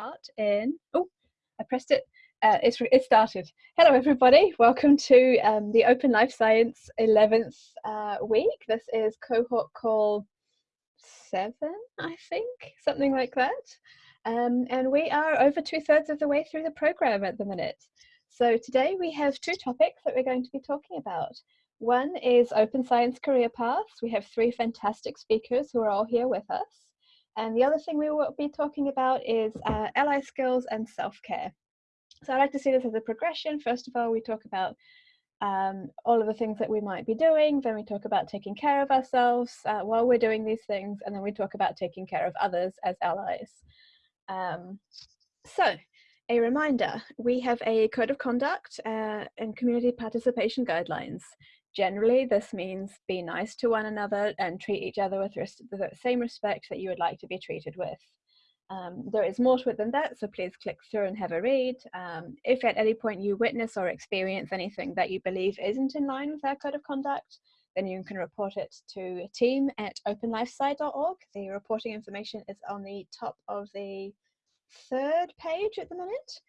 start in, oh, I pressed it. Uh, it's, it started. Hello, everybody. Welcome to um, the Open Life Science 11th uh, week. This is cohort call seven, I think, something like that. Um, and we are over two thirds of the way through the program at the minute. So today we have two topics that we're going to be talking about. One is Open Science Career Paths. We have three fantastic speakers who are all here with us. And the other thing we will be talking about is uh, ally skills and self-care. So I like to see this as a progression. First of all, we talk about um, all of the things that we might be doing. Then we talk about taking care of ourselves uh, while we're doing these things. And then we talk about taking care of others as allies. Um, so a reminder, we have a code of conduct uh, and community participation guidelines. Generally, this means be nice to one another and treat each other with the same respect that you would like to be treated with. Um, there is more to it than that, so please click through and have a read. Um, if at any point you witness or experience anything that you believe isn't in line with our code of conduct, then you can report it to a team at openlifesci.org. The reporting information is on the top of the third page at the minute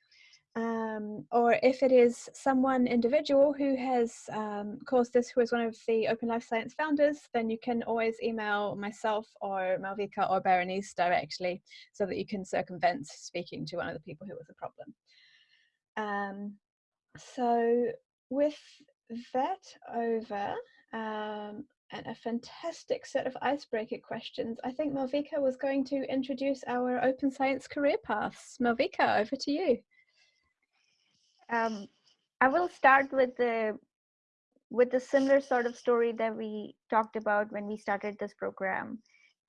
um, or if it is someone individual who has um, caused this, who is one of the Open Life Science founders, then you can always email myself or Malvika or Berenice directly so that you can circumvent speaking to one of the people who was a problem. Um, so with that over, um, and a fantastic set of icebreaker questions, I think Malvika was going to introduce our Open Science career paths. Malvika, over to you. Um, I will start with the with the similar sort of story that we talked about when we started this program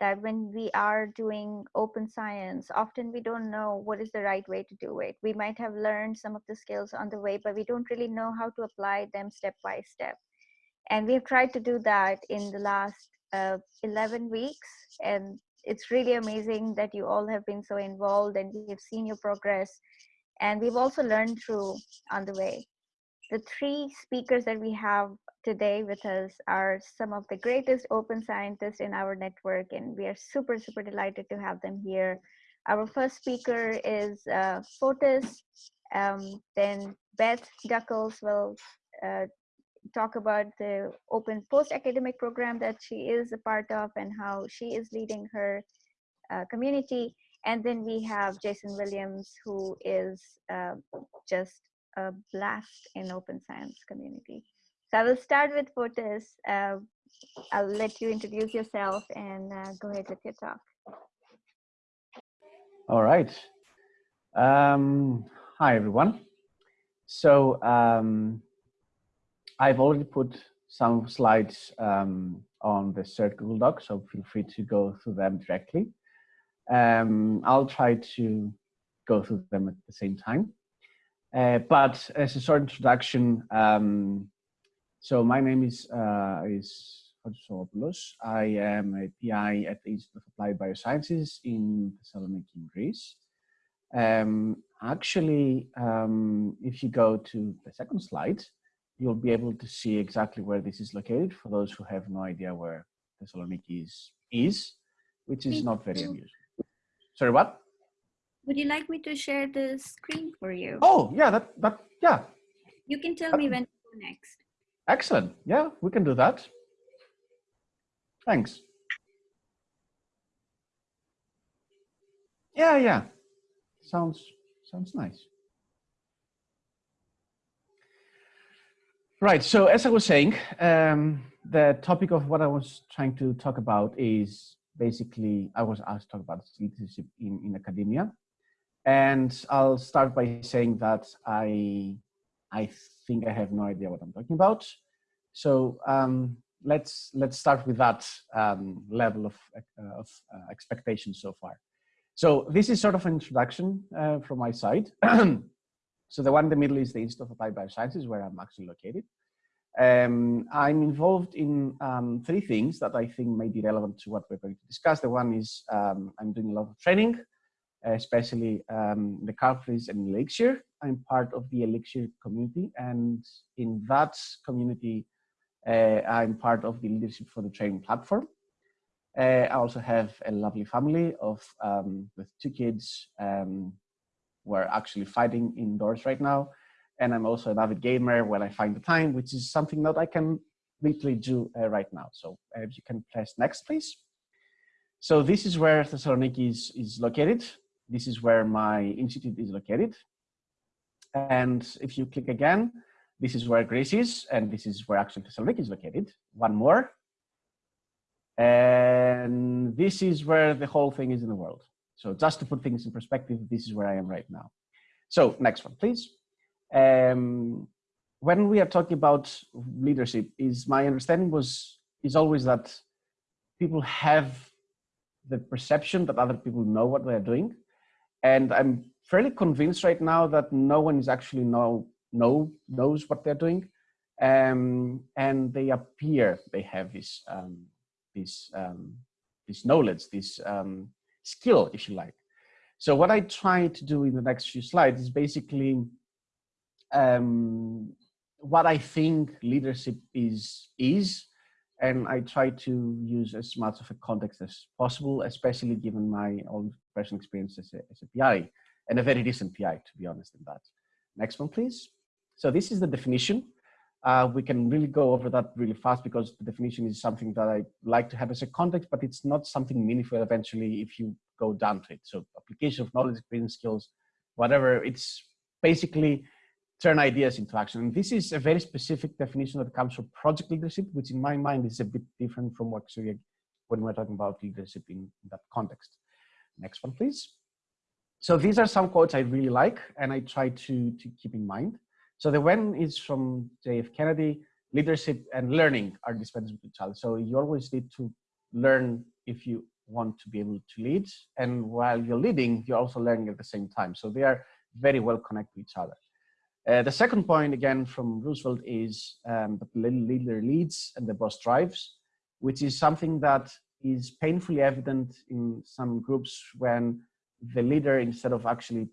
that when we are doing open science often we don't know what is the right way to do it. We might have learned some of the skills on the way but we don't really know how to apply them step by step. And we've tried to do that in the last uh, 11 weeks and it's really amazing that you all have been so involved and we have seen your progress and we've also learned through on the way. The three speakers that we have today with us are some of the greatest open scientists in our network, and we are super, super delighted to have them here. Our first speaker is uh, Fotis, um, then Beth Duckles will uh, talk about the open post-academic program that she is a part of and how she is leading her uh, community. And then we have Jason Williams, who is uh, just a blast in open science community. So I will start with Fotis. Uh, I'll let you introduce yourself and uh, go ahead with your talk. All right. Um, hi, everyone. So um, I've already put some slides um, on the shared Google Doc, so feel free to go through them directly. Um, I'll try to go through them at the same time. Uh, but as a short introduction, um, so my name is uh, is I am a PI at the Institute of Applied Biosciences in Thessaloniki, in Greece. Um, actually, um, if you go to the second slide, you'll be able to see exactly where this is located for those who have no idea where Thessaloniki is, is which is not very unusual. Sorry, what? Would you like me to share the screen for you? Oh, yeah, that, that yeah. You can tell me when to go next. Excellent. Yeah, we can do that. Thanks. Yeah, yeah. Sounds sounds nice. Right. So as I was saying, um, the topic of what I was trying to talk about is basically, I was asked to talk about leadership in, in academia. And I'll start by saying that I, I think I have no idea what I'm talking about. So um, let's, let's start with that um, level of, uh, of uh, expectation so far. So this is sort of an introduction uh, from my side. so the one in the middle is the Institute of Applied Biosciences, where I'm actually located. Um, I'm involved in um, three things that I think may be relevant to what we're going to discuss. The one is um, I'm doing a lot of training, especially um, the Carpentries and Elixir. I'm part of the Elixir community, and in that community, uh, I'm part of the leadership for the training platform. Uh, I also have a lovely family of um, with two kids, um, we're actually fighting indoors right now. And I'm also an avid gamer when I find the time, which is something that I can literally do uh, right now. So uh, if you can press next, please. So this is where Thessaloniki is, is located. This is where my institute is located. And if you click again, this is where Greece is, and this is where actually Thessaloniki is located. One more. And this is where the whole thing is in the world. So just to put things in perspective, this is where I am right now. So next one, please. Um, when we are talking about leadership, is my understanding was is always that people have the perception that other people know what they're doing, and I'm fairly convinced right now that no one is actually know know knows what they're doing, um, and they appear they have this um, this um, this knowledge, this um, skill, if you like. So what I try to do in the next few slides is basically um, what I think leadership is is, and I try to use as much of a context as possible, especially given my own personal experience as a, as a PI, and a very recent PI, to be honest in that. Next one, please. So this is the definition. Uh, we can really go over that really fast because the definition is something that I like to have as a context, but it's not something meaningful eventually if you go down to it. So application of knowledge, experience, skills, whatever, it's basically turn ideas into action. And this is a very specific definition that comes from project leadership, which in my mind is a bit different from what when we're talking about leadership in, that context. Next one, please. So these are some quotes I really like and I try to, to keep in mind. So the when is from JF Kennedy, leadership and learning are dispensable with each other. So you always need to learn if you want to be able to lead. And while you're leading, you're also learning at the same time. So they are very well connected to each other. Uh, the second point, again, from Roosevelt is um, the leader leads and the boss drives, which is something that is painfully evident in some groups when the leader, instead of actually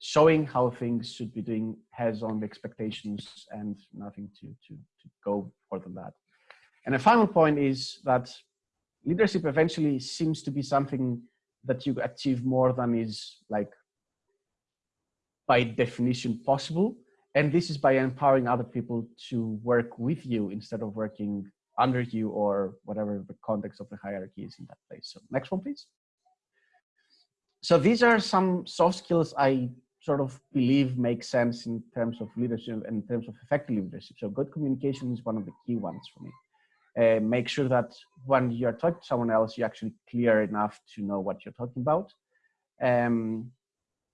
showing how things should be doing, has only expectations and nothing to, to, to go further than that. And the final point is that leadership eventually seems to be something that you achieve more than is like by definition possible. And this is by empowering other people to work with you instead of working under you or whatever the context of the hierarchy is in that place. So next one, please. So these are some soft skills I sort of believe make sense in terms of leadership and in terms of effective leadership. So good communication is one of the key ones for me. Uh, make sure that when you're talking to someone else, you're actually clear enough to know what you're talking about. Um,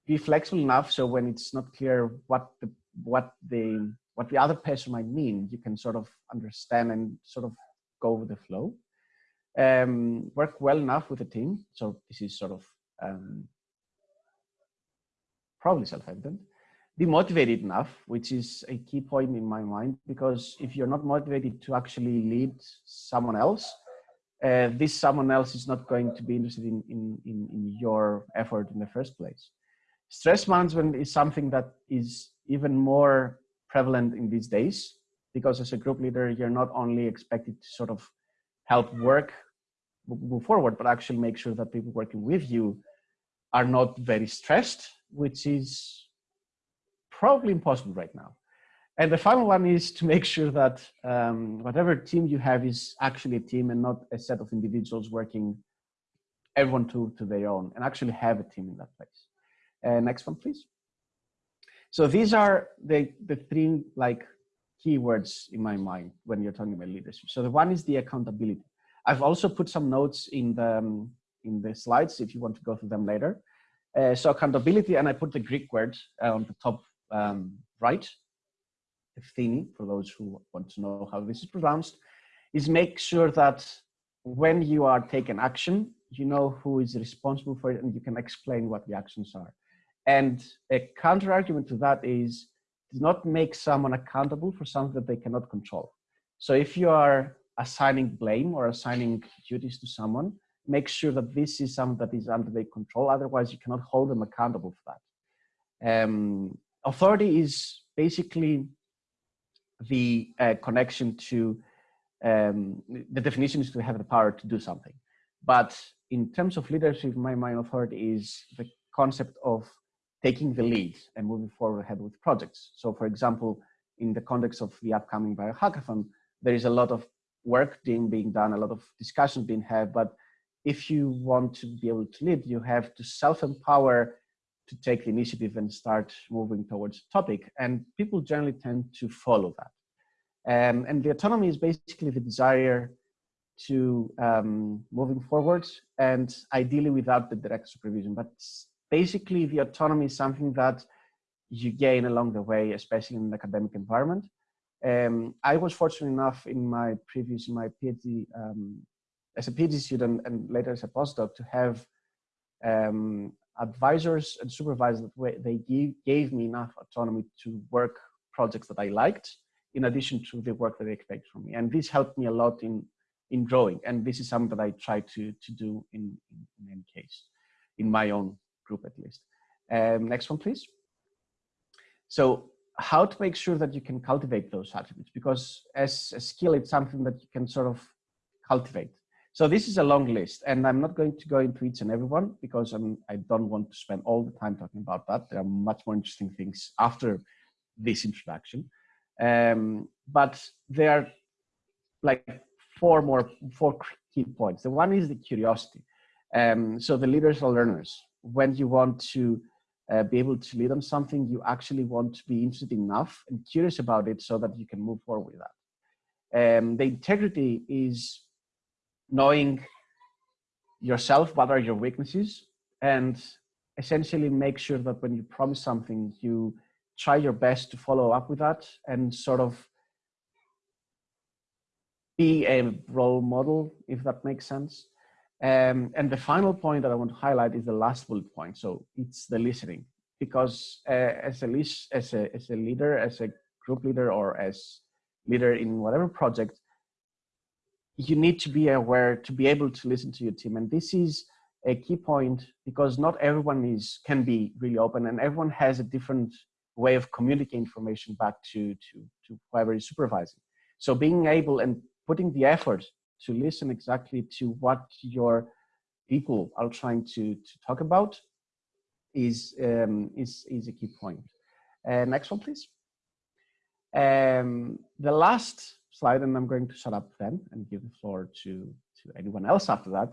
be flexible enough so when it's not clear what the what the what the other person might mean, you can sort of understand and sort of go with the flow. Um, work well enough with the team. So this is sort of um, probably self-evident. Be motivated enough, which is a key point in my mind, because if you're not motivated to actually lead someone else, uh, this someone else is not going to be interested in, in, in, in your effort in the first place. Stress management is something that is even more prevalent in these days because as a group leader, you're not only expected to sort of help work move forward, but actually make sure that people working with you are not very stressed, which is probably impossible right now. And the final one is to make sure that um, whatever team you have is actually a team and not a set of individuals working everyone to, to their own and actually have a team in that place. Uh, next one, please. So these are the, the three like keywords in my mind when you're talking about leadership. So the one is the accountability. I've also put some notes in the, um, in the slides if you want to go through them later. Uh, so accountability, and I put the Greek word uh, on the top um, right, ευθύνη, for those who want to know how this is pronounced, is make sure that when you are taking action, you know who is responsible for it and you can explain what the actions are. And a counter argument to that is do not make someone accountable for something that they cannot control. So if you are assigning blame or assigning duties to someone, make sure that this is something that is under their control. Otherwise, you cannot hold them accountable for that. Um, authority is basically the uh, connection to um, the definition is to have the power to do something. But in terms of leadership, my mind authority is the concept of taking the lead and moving forward ahead with projects. So for example, in the context of the upcoming biohackathon, there is a lot of work being, being done, a lot of discussions being had, but if you want to be able to lead, you have to self-empower to take the initiative and start moving towards the topic. And people generally tend to follow that. Um, and the autonomy is basically the desire to um, moving forward and ideally without the direct supervision. But basically the autonomy is something that you gain along the way, especially in an academic environment. Um, I was fortunate enough in my previous, in my PhD, um, as a PhD student and later as a postdoc to have um, advisors and supervisors that they give, gave me enough autonomy to work projects that I liked in addition to the work that they expect from me. And this helped me a lot in, in growing. And this is something that I try to, to do in, in any case, in my own group at least. Um, next one, please. So how to make sure that you can cultivate those attributes because as a skill, it's something that you can sort of cultivate. So this is a long list and I'm not going to go into each and every one because I'm, I don't want to spend all the time talking about that. There are much more interesting things after this introduction. Um, but there are like four more, four key points. The one is the curiosity. Um, so the leaders are learners. When you want to uh, be able to lead on something, you actually want to be interested enough and curious about it so that you can move forward with that. Um, the integrity is knowing yourself, what are your weaknesses, and essentially make sure that when you promise something, you try your best to follow up with that and sort of be a role model, if that makes sense. Um, and the final point that I want to highlight is the last bullet point. So it's the listening, because uh, as a as a as a leader, as a group leader, or as leader in whatever project, you need to be aware to be able to listen to your team. And this is a key point because not everyone is can be really open, and everyone has a different way of communicating information back to to to whoever is supervising. So being able and putting the effort to listen exactly to what your people are trying to, to talk about is, um, is, is a key point. Uh, next one, please. Um, the last slide, and I'm going to shut up then and give the floor to, to anyone else after that,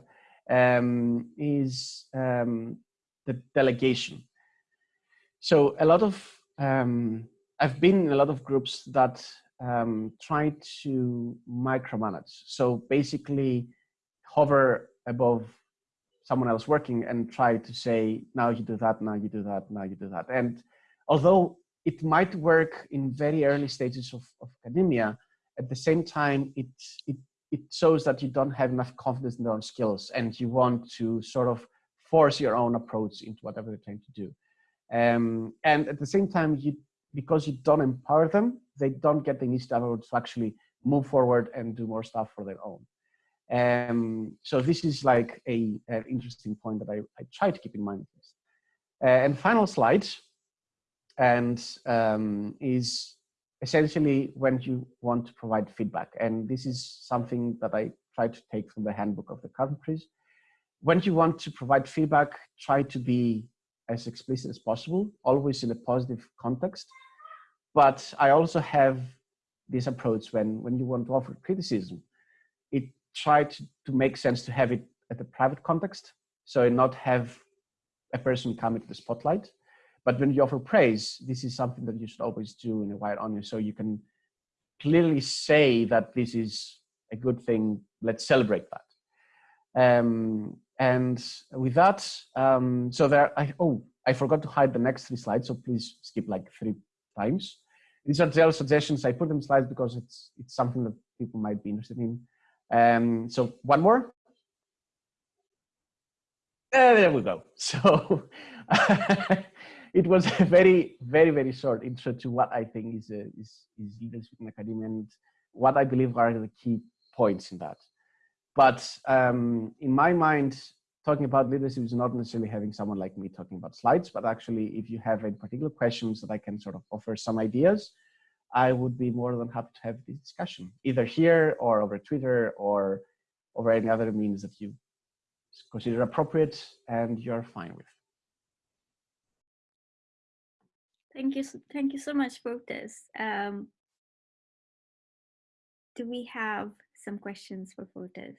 um, is um, the delegation. So a lot of, um, I've been in a lot of groups that um, try to micromanage. So basically hover above someone else working and try to say, now you do that, now you do that, now you do that. And although it might work in very early stages of, of academia, at the same time, it, it, it shows that you don't have enough confidence in your own skills and you want to sort of force your own approach into whatever they're trying to do. Um, and at the same time, you because you don't empower them, they don't get the initiative to actually move forward and do more stuff for their own. Um, so this is like a, interesting point that I, I try to keep in mind. Uh, and final slide, and um, is essentially when you want to provide feedback. And this is something that I try to take from the handbook of the Carpentries. When you want to provide feedback, try to be as explicit as possible, always in a positive context. But I also have this approach when, when you want to offer criticism, it try to, to make sense to have it at a private context. So not have a person come into the spotlight. But when you offer praise, this is something that you should always do in a wide audience. So you can clearly say that this is a good thing. Let's celebrate that. Um, and with that, um, so there, I, oh, I forgot to hide the next three slides, so please skip like three times. These are general suggestions. I put them slides because it's it's something that people might be interested in. Um, so one more. Uh, there we go. So it was a very, very, very short intro to what I think is, a, is, is leadership in academia and what I believe are the key points in that. But um, in my mind, talking about leadership is not necessarily having someone like me talking about slides, but actually if you have any particular questions that I can sort of offer some ideas, I would be more than happy to have this discussion, either here or over Twitter or over any other means that you consider appropriate and you're fine with. Thank you. Thank you so much for this. Um, do we have some questions for Fotis?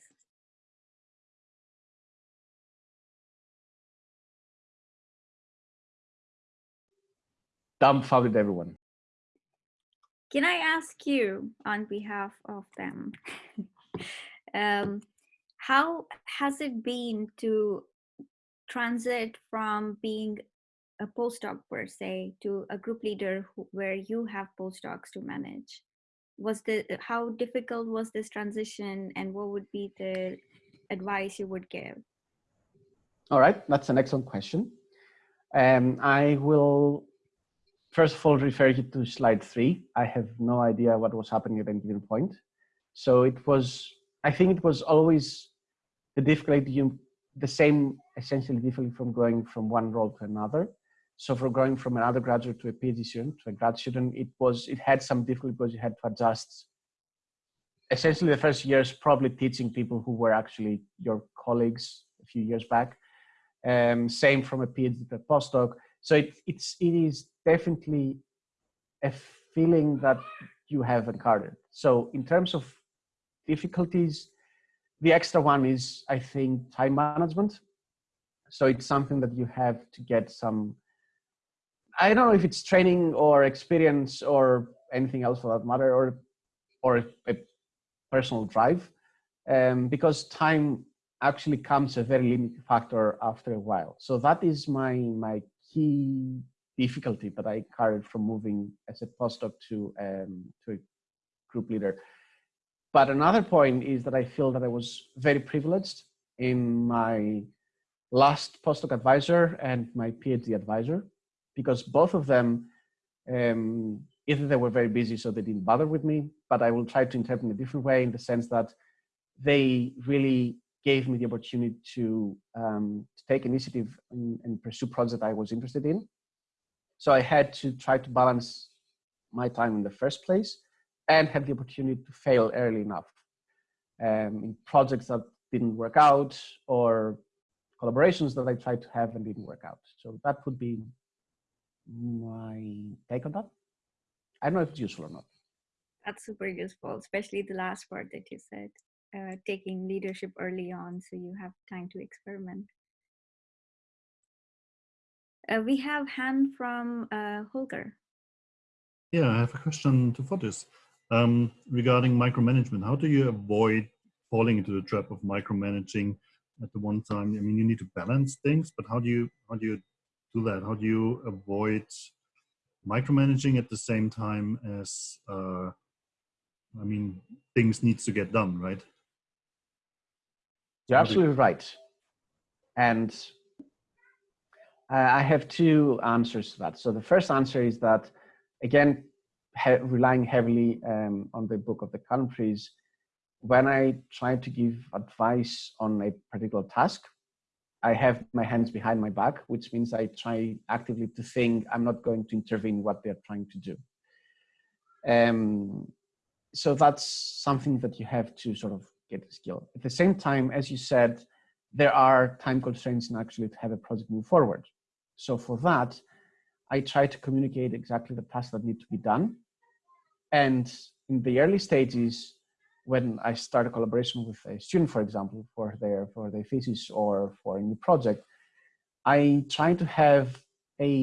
Dumbfounded everyone. Can I ask you on behalf of them? um, how has it been to transit from being a postdoc per se to a group leader who, where you have postdocs to manage? Was the how difficult was this transition, and what would be the advice you would give? All right, that's an excellent question. Um, I will first of all refer you to slide three. I have no idea what was happening at any given point. So it was, I think it was always the difficulty, the same essentially difficulty from going from one role to another. So for going from an undergraduate to a PhD student to a grad student, it was, it had some difficulty because you had to adjust essentially the first years probably teaching people who were actually your colleagues a few years back um, same from a PhD to a postdoc. So it, it's it is definitely a feeling that you have encountered. So in terms of difficulties, the extra one is I think time management. So it's something that you have to get some. I don't know if it's training or experience or anything else for that matter, or or a personal drive, um, because time actually comes a very limiting factor after a while. So that is my my key difficulty that I carried from moving as a postdoc to um, to a group leader. But another point is that I feel that I was very privileged in my last postdoc advisor and my PhD advisor, because both of them, um, either they were very busy so they didn't bother with me, but I will try to interpret in a different way in the sense that they really gave me the opportunity to, um, to take initiative and, and pursue projects that I was interested in. So I had to try to balance my time in the first place and have the opportunity to fail early enough um, in projects that didn't work out or collaborations that I tried to have and didn't work out. So that would be my take on that. I don't know if it's useful or not. That's super useful, especially the last part that you said, uh, taking leadership early on so you have time to experiment. Uh, we have Han from uh, Holger. Yeah, I have a question to Fotis um, regarding micromanagement. How do you avoid falling into the trap of micromanaging at the one time? I mean, you need to balance things, but how do you how do you do that? How do you avoid micromanaging at the same time as uh, I mean, things needs to get done, right? You're How do you- absolutely right. And I have two answers to that. So the first answer is that, again, he- relying heavily um, on the book of the Carpentries, when I try to give advice on a particular task, I have my hands behind my back, which means I try actively to think I'm not going to intervene what they're trying to do. Um, so that's something that you have to sort of get the skill. At the same time, as you said, there are time constraints in actually to have a project move forward. So for that, I try to communicate exactly the tasks that need to be done. And in the early stages, when I start a collaboration with a student, for example, for their for their thesis or for a new project, I try to have a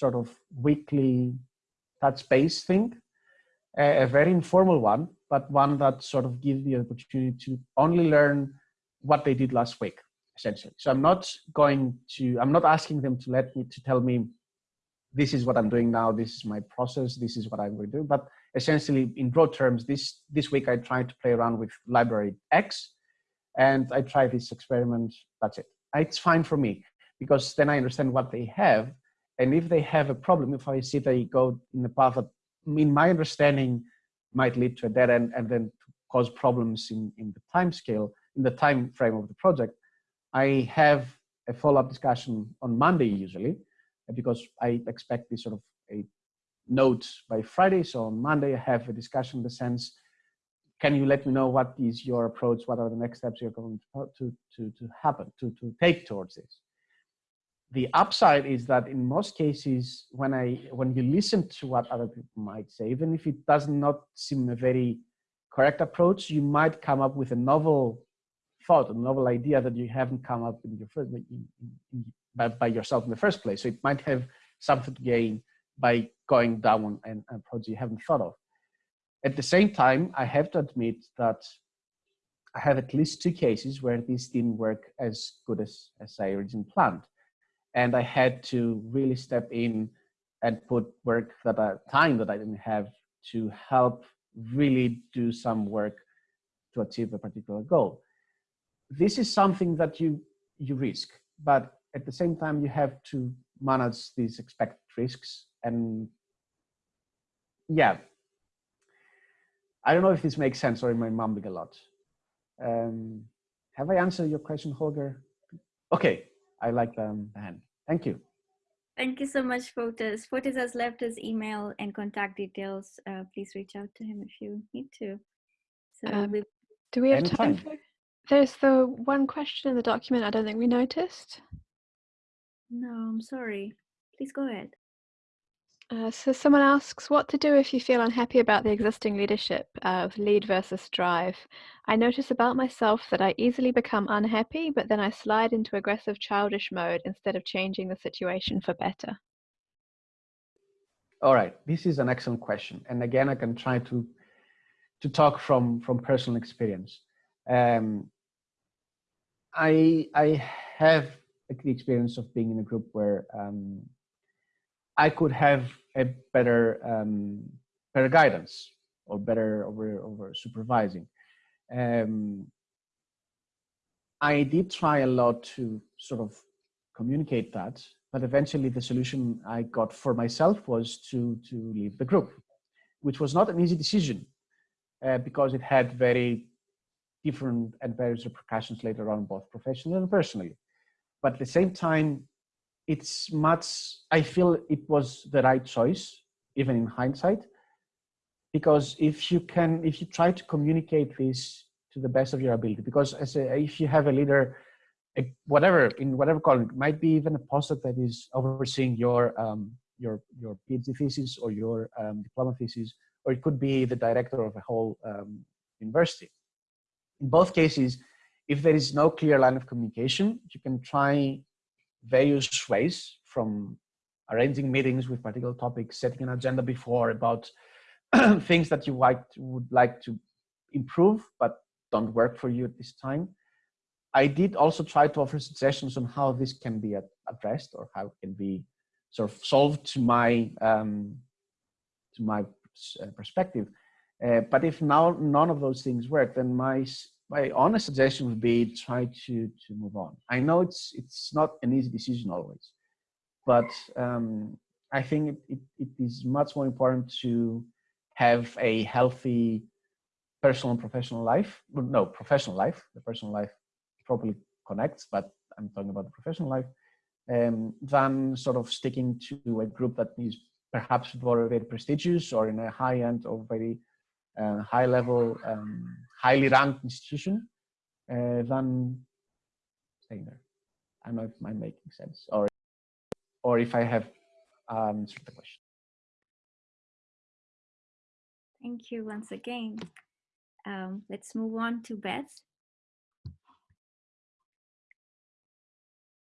sort of weekly touch base thing, a, a very informal one, but one that sort of gives the opportunity to only learn what they did last week, essentially. So I'm not going to, I'm not asking them to let me to tell me this is what I'm doing now, this is my process, this is what I'm going to do. But essentially, in broad terms, this this week I tried to play around with library X, and I try this experiment. That's it. It's fine for me because then I understand what they have, and if they have a problem, if I see they go in the path that, in my understanding, might lead to a dead end and then cause problems in in the time scale, in the time frame of the project, I have a follow-up discussion on Monday usually uh, because I expect this sort of a note by Friday. So on Monday, I have a discussion in the sense, can you let me know what is your approach? What are the next steps you're going to, to, to, to happen, to, to take towards this? The upside is that in most cases, when I when you listen to what other people might say, even if it does not seem a very correct approach, you might come up with a novel thought, a novel idea that you haven't come up in your first, in, in, by, by, yourself in the first place. So it might have something to gain by going down an approach you haven't thought of. At the same time, I have to admit that I have at least two cases where this didn't work as good as, as I originally planned. And I had to really step in and put work that I, time that I didn't have to help really do some work to achieve a particular goal. This is something that you, you risk, but at the same time, you have to manage these expected risks. And yeah, I don't know if this makes sense or am I mumbling a lot. Um, have I answered your question, Holger? Okay, I like the, the hand. Thank you. Thank you so much, Fotis. Fotis has left his email and contact details. Uh, please reach out to him if you need to. So um, we, do we have Anytime. time for? There's the one question in the document I don't think we noticed. No, I'm sorry. Please go ahead. Uh, so someone asks what to do if you feel unhappy about the existing leadership of lead versus drive. I notice about myself that I easily become unhappy, but then I slide into aggressive childish mode instead of changing the situation for better. All right, this is an excellent question. And again, I can try to, to talk from, from personal experience. Um, I, I have the experience of being in a group where um, I could have a better um, better guidance or better over over supervising. Um, I did try a lot to sort of communicate that, but eventually the solution I got for myself was to to leave the group, which was not an easy decision uh, because it had very different and various repercussions later on, both professionally and personally. But at the same time, it's much i feel it was the right choice even in hindsight because if you can if you try to communicate this to the best of your ability because as a, if you have a leader a, whatever in whatever column it might be even a postdoc that is overseeing your um, your your phd thesis or your um, diploma thesis or it could be the director of a whole um, university. In both cases if there is no clear line of communication you can try various ways from arranging meetings with particular topics, setting an agenda before about things that you like would like to improve but don't work for you at this time. I did also try to offer suggestions on how this can be addressed or how it can be sort of solved to my um, to my uh, perspective. Uh, but if now none of those things work, then my my honest suggestion would be try to to move on. I know it's it's not an easy decision always, but um, I think it, it, it is much more important to have a healthy personal and professional life. No, professional life. The personal life probably connects, but I'm talking about the professional life. Um, than sort of sticking to a group that is perhaps very, very prestigious or in a high end or very uh, high level, um, highly ranked institution uh, than staying there. I don't know if I'm making sense or, or if I have um, answered the question. Thank you once again. Um, let's move on to Beth.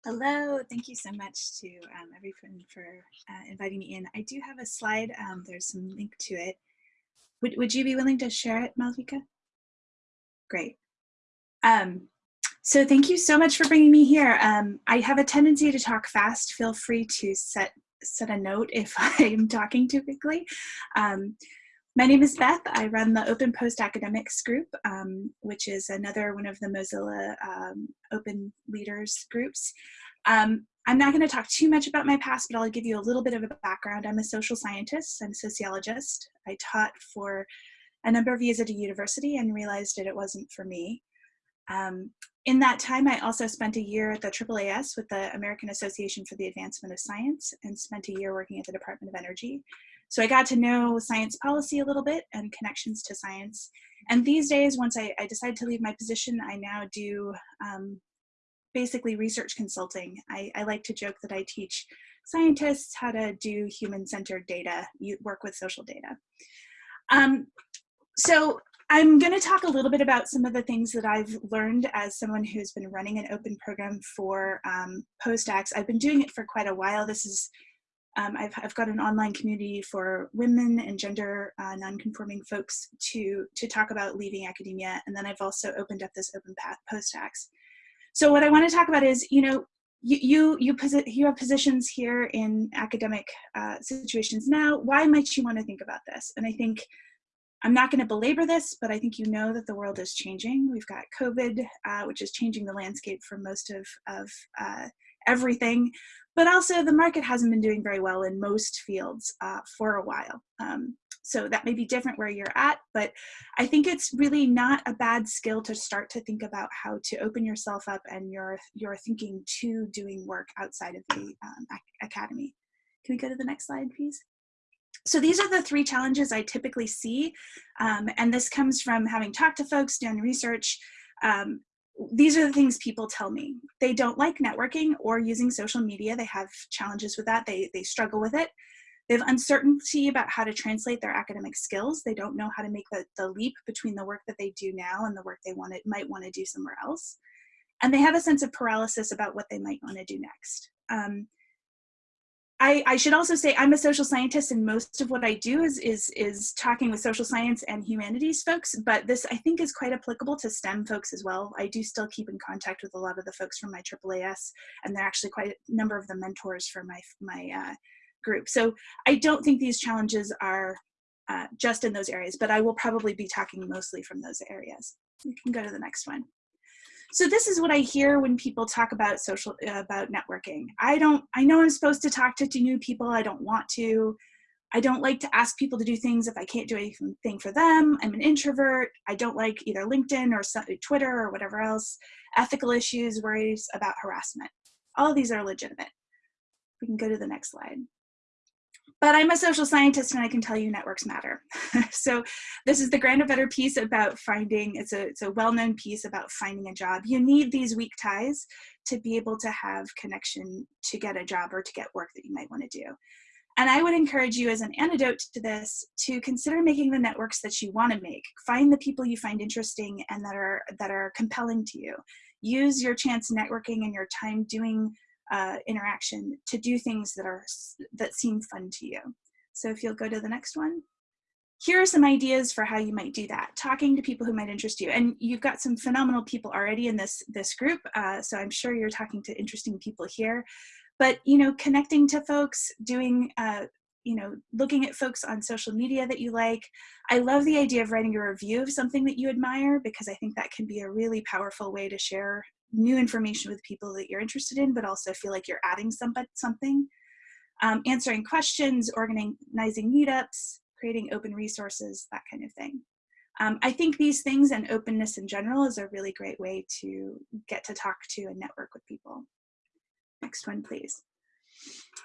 Hello, thank you so much to um, everyone for uh, inviting me in. I do have a slide, um, there's some link to it. Would, would you be willing to share it, Malvika? Great. Um, so thank you so much for bringing me here. Um, I have a tendency to talk fast. Feel free to set, set a note if I'm talking too quickly. Um, my name is Beth. I run the Open Post Academics group, um, which is another one of the Mozilla um, Open Leaders groups. Um, I'm not going to talk too much about my past, but I'll give you a little bit of a background. I'm a social scientist, I'm a sociologist. I taught for a number of years at a university and realized that it wasn't for me. Um, in that time, I also spent a year at the AAAS with the American Association for the Advancement of Science and spent a year working at the Department of Energy. So I got to know science policy a little bit and connections to science. And these days, once I, I decided to leave my position, I now do um, basically research consulting. I, I like to joke that I teach scientists how to do human-centered data, work with social data. Um, so I'm going to talk a little bit about some of the things that I've learned as someone who's been running an open program for um, PostACs. I've been doing it for quite a while. This is, um, I've, I've got an online community for women and gender uh, nonconforming folks to, to talk about leaving academia. And then I've also opened up this open path PostACs. So what I want to talk about is, you know, you you you, posi you have positions here in academic uh, situations now. Why might you want to think about this? And I think I'm not going to belabor this, but I think you know that the world is changing. We've got COVID, uh, which is changing the landscape for most of of uh, everything, but also the market hasn't been doing very well in most fields uh, for a while. Um, so that may be different where you're at, but I think it's really not a bad skill to start to think about how to open yourself up and your, your thinking to doing work outside of the um, academy. Can we go to the next slide, please? So these are the three challenges I typically see, um, and this comes from having talked to folks, done research. Um, these are the things people tell me. They don't like networking or using social media. They have challenges with that. They, they struggle with it. They have uncertainty about how to translate their academic skills. They don't know how to make the, the leap between the work that they do now and the work they want might want to do somewhere else. And they have a sense of paralysis about what they might want to do next. Um, I, I, should also say I'm a social scientist and most of what I do is, is, is talking with social science and humanities folks, but this I think is quite applicable to STEM folks as well. I do still keep in contact with a lot of the folks from my AAAS and they're actually quite a number of the mentors for my, my uh, group. So I don't think these challenges are uh, just in those areas, but I will probably be talking mostly from those areas. We can go to the next one. So this is what I hear when people talk about social, uh, about networking. I don't, I know I'm supposed to talk to, to new people. I don't want to. I don't like to ask people to do things if I can't do anything for them. I'm an introvert. I don't like either LinkedIn or Twitter or whatever else. Ethical issues, worries about harassment. All of these are legitimate. We can go to the next slide but I'm a social scientist and I can tell you networks matter. so this is the Granovetter piece about finding, it's a, it's a well-known piece about finding a job. You need these weak ties to be able to have connection to get a job or to get work that you might wanna do. And I would encourage you as an antidote to this to consider making the networks that you wanna make. Find the people you find interesting and that are, that are compelling to you. Use your chance networking and your time doing uh, interaction to do things that are that seem fun to you. So if you'll go to the next one. Here are some ideas for how you might do that. Talking to people who might interest you. And you've got some phenomenal people already in this, this group, uh, so I'm sure you're talking to interesting people here. But, you know, connecting to folks, doing uh, you know, looking at folks on social media that you like. I love the idea of writing a review of something that you admire because I think that can be a really powerful way to share new information with people that you're interested in, but also feel like you're adding some, something. Um, answering questions, organizing meetups, creating open resources, that kind of thing. Um, I think these things and openness in general is a really great way to get to talk to and network with people. Next one, please.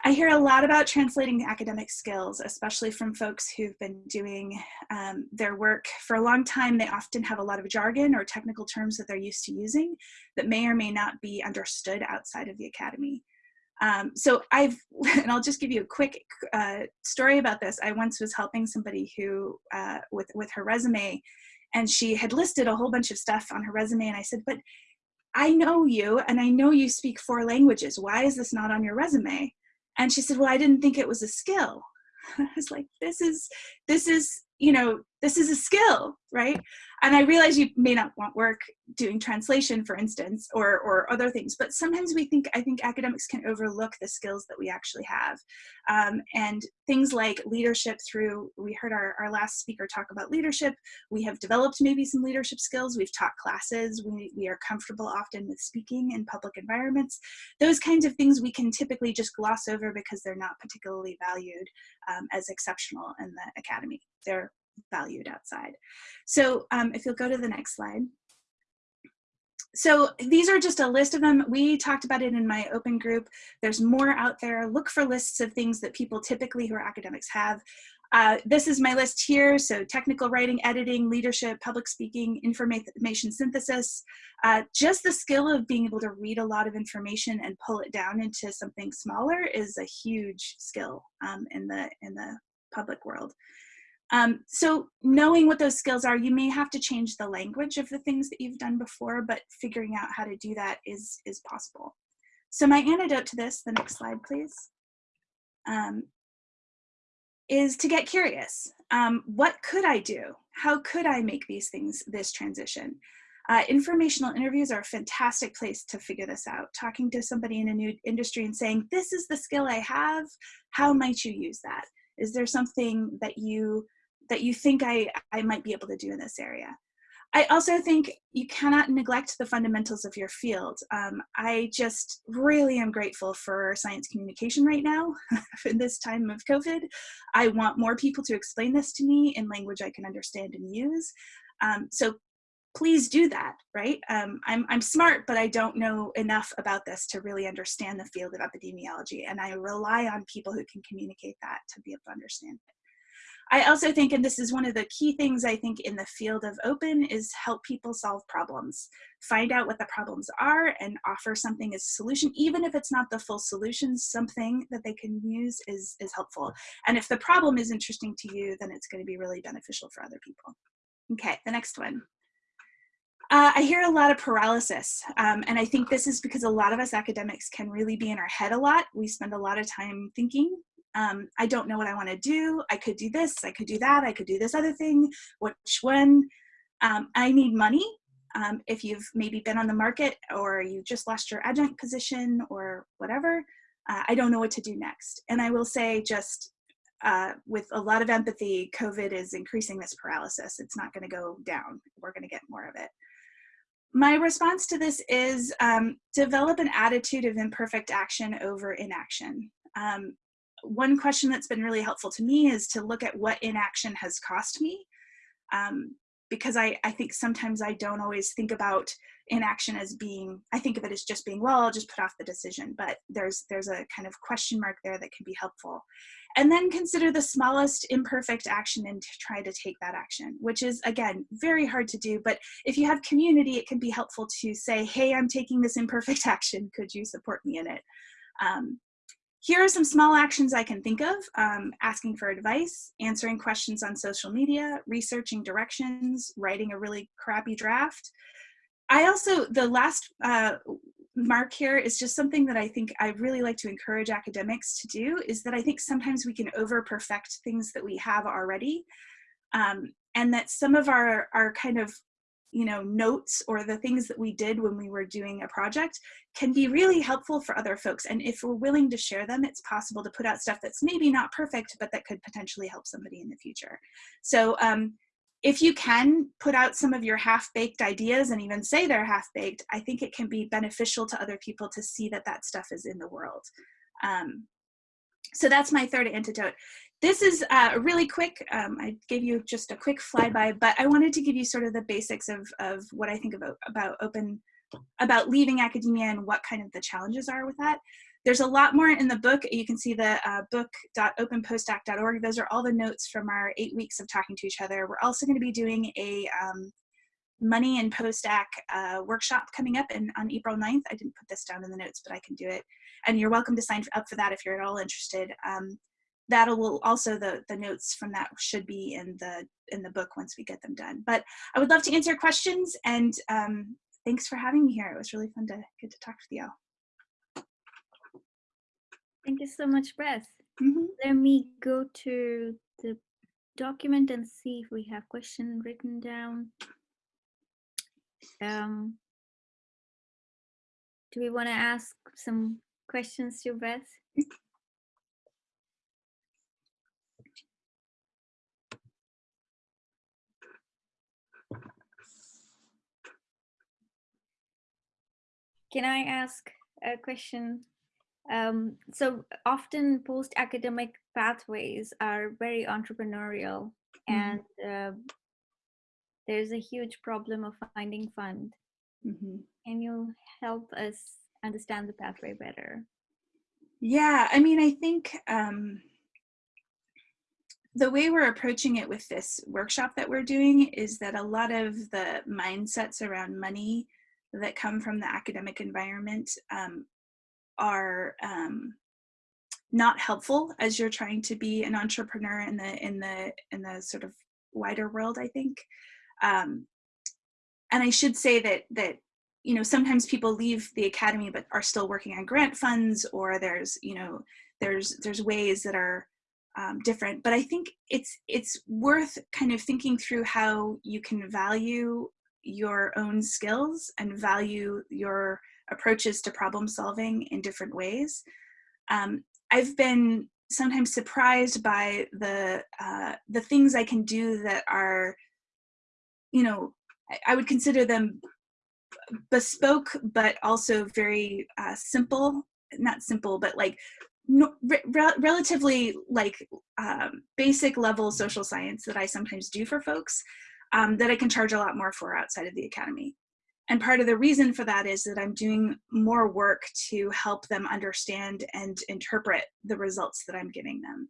I hear a lot about translating academic skills, especially from folks who've been doing um, their work for a long time. They often have a lot of jargon or technical terms that they're used to using that may or may not be understood outside of the academy. Um, so I've, and I'll just give you a quick uh, story about this. I once was helping somebody who, uh, with, with her resume, and she had listed a whole bunch of stuff on her resume, and I said, but I know you and I know you speak four languages. Why is this not on your resume? And she said, well, I didn't think it was a skill. I was like, this is, this is, you know, this is a skill, right? And I realize you may not want work doing translation, for instance, or, or other things, but sometimes we think, I think academics can overlook the skills that we actually have. Um, and things like leadership through, we heard our, our last speaker talk about leadership. We have developed maybe some leadership skills. We've taught classes. We, we are comfortable often with speaking in public environments. Those kinds of things we can typically just gloss over because they're not particularly valued um, as exceptional in the academy. They're valued outside. So um, if you'll go to the next slide. so these are just a list of them. We talked about it in my open group. There's more out there. Look for lists of things that people typically who are academics have. Uh, this is my list here. So technical writing, editing, leadership, public speaking, information synthesis. Uh, just the skill of being able to read a lot of information and pull it down into something smaller is a huge skill um, in the in the public world. Um, so knowing what those skills are, you may have to change the language of the things that you've done before, but figuring out how to do that is, is possible. So my antidote to this, the next slide, please, um, is to get curious. Um, what could I do? How could I make these things, this transition? Uh, informational interviews are a fantastic place to figure this out. Talking to somebody in a new industry and saying, this is the skill I have, how might you use that? Is there something that you that you think I, I might be able to do in this area. I also think you cannot neglect the fundamentals of your field. Um, I just really am grateful for science communication right now in this time of COVID. I want more people to explain this to me in language I can understand and use. Um, so please do that, right? Um, I'm, I'm smart, but I don't know enough about this to really understand the field of epidemiology. And I rely on people who can communicate that to be able to understand it. I also think, and this is one of the key things I think in the field of open, is help people solve problems. Find out what the problems are and offer something as a solution, even if it's not the full solution, something that they can use is, is helpful. And if the problem is interesting to you, then it's going to be really beneficial for other people. Okay, the next one. Uh, I hear a lot of paralysis, um, and I think this is because a lot of us academics can really be in our head a lot. We spend a lot of time thinking um, I don't know what I want to do. I could do this, I could do that, I could do this other thing. Which one? Um, I need money. Um, if you've maybe been on the market or you just lost your adjunct position or whatever, uh, I don't know what to do next. And I will say just uh, with a lot of empathy, COVID is increasing this paralysis. It's not gonna go down. We're gonna get more of it. My response to this is um, develop an attitude of imperfect action over inaction. Um, one question that's been really helpful to me is to look at what inaction has cost me. Um, because I, I think sometimes I don't always think about inaction as being, I think of it as just being, well, I'll just put off the decision, but there's, there's a kind of question mark there that can be helpful. And then consider the smallest imperfect action and try to take that action, which is, again, very hard to do. But if you have community, it can be helpful to say, hey, I'm taking this imperfect action. Could you support me in it? Um, here are some small actions I can think of, um, asking for advice, answering questions on social media, researching directions, writing a really crappy draft. I also, the last uh, mark here is just something that I think I really like to encourage academics to do is that I think sometimes we can over perfect things that we have already. Um, and that some of our, our kind of you know, notes or the things that we did when we were doing a project can be really helpful for other folks. And if we're willing to share them, it's possible to put out stuff that's maybe not perfect, but that could potentially help somebody in the future. So um, if you can put out some of your half-baked ideas and even say they're half-baked, I think it can be beneficial to other people to see that that stuff is in the world. Um, so that's my third antidote. This is uh, really quick. Um, I gave you just a quick flyby, but I wanted to give you sort of the basics of, of what I think about, about open, about leaving academia and what kind of the challenges are with that. There's a lot more in the book. You can see the uh, book.openpostdoc.org. Those are all the notes from our eight weeks of talking to each other. We're also going to be doing a um, money and postdoc uh, workshop coming up in, on April 9th. I didn't put this down in the notes, but I can do it. And you're welcome to sign up for that if you're at all interested. Um, that will also the the notes from that should be in the in the book once we get them done. But i would love to answer questions and um, thanks for having me here. It was really fun to get to talk with you thank you so much beth mm -hmm. let me go to the document and see if we have question written down. Um, do we want to ask some questions to beth Can I ask a question? Um, so often post-academic pathways are very entrepreneurial mm -hmm. and uh, there's a huge problem of finding fund Mhm. Can you help us understand the pathway better? Yeah, I mean, I think um, the way we're approaching it with this workshop that we're doing is that a lot of the mindsets around money that come from the academic environment um, are um, not helpful as you're trying to be an entrepreneur in the in the in the sort of wider world. I think, um, and I should say that that you know sometimes people leave the academy but are still working on grant funds or there's you know there's there's ways that are um, different but i think it's it's worth kind of thinking through how you can value your own skills and value your approaches to problem solving in different ways. Um, i've been sometimes surprised by the uh, the things i can do that are you know I would consider them bespoke but also very uh, simple not simple but like no, re relatively like um, basic level social science that i sometimes do for folks um, that i can charge a lot more for outside of the academy. And part of the reason for that is that i'm doing more work to help them understand and interpret the results that i'm giving them.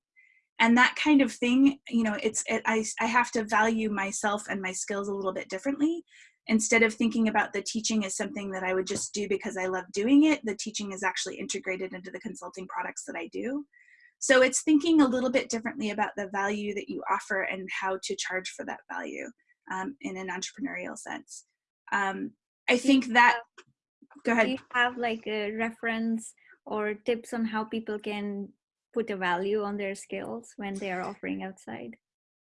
And that kind of thing you know it's it, I, I have to value myself and my skills a little bit differently. Instead of thinking about the teaching as something that I would just do because I love doing it, the teaching is actually integrated into the consulting products that I do. So it's thinking a little bit differently about the value that you offer and how to charge for that value um, in an entrepreneurial sense. Um, I think that, go ahead. Do you have like a reference or tips on how people can put a value on their skills when they are offering outside?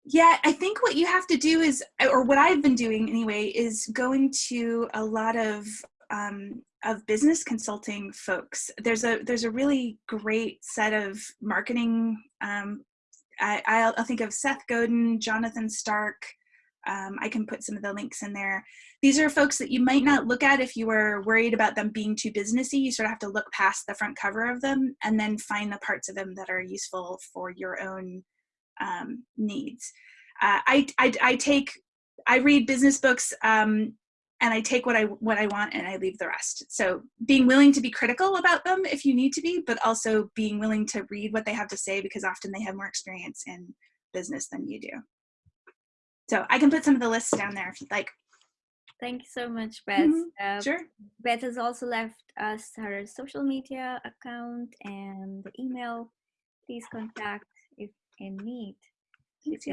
Yeah, I think what you have to do is, or what I've been doing anyway, is going to a lot of um, of business consulting folks. There's a there's a really great set of marketing. Um, I, I'll, I'll think of Seth Godin, Jonathan Stark. Um, I can put some of the links in there. These are folks that you might not look at if you were worried about them being too businessy. You sort of have to look past the front cover of them and then find the parts of them that are useful for your own um, needs. Uh, I, I, I take, I read business books um, and I take what I, what I want and I leave the rest. So being willing to be critical about them if you need to be, but also being willing to read what they have to say because often they have more experience in business than you do. So I can put some of the lists down there if you'd like. Thank you so much, Beth. Mm -hmm. uh, sure. Beth has also left us her social media account and the email. Please contact if in need. Thanks,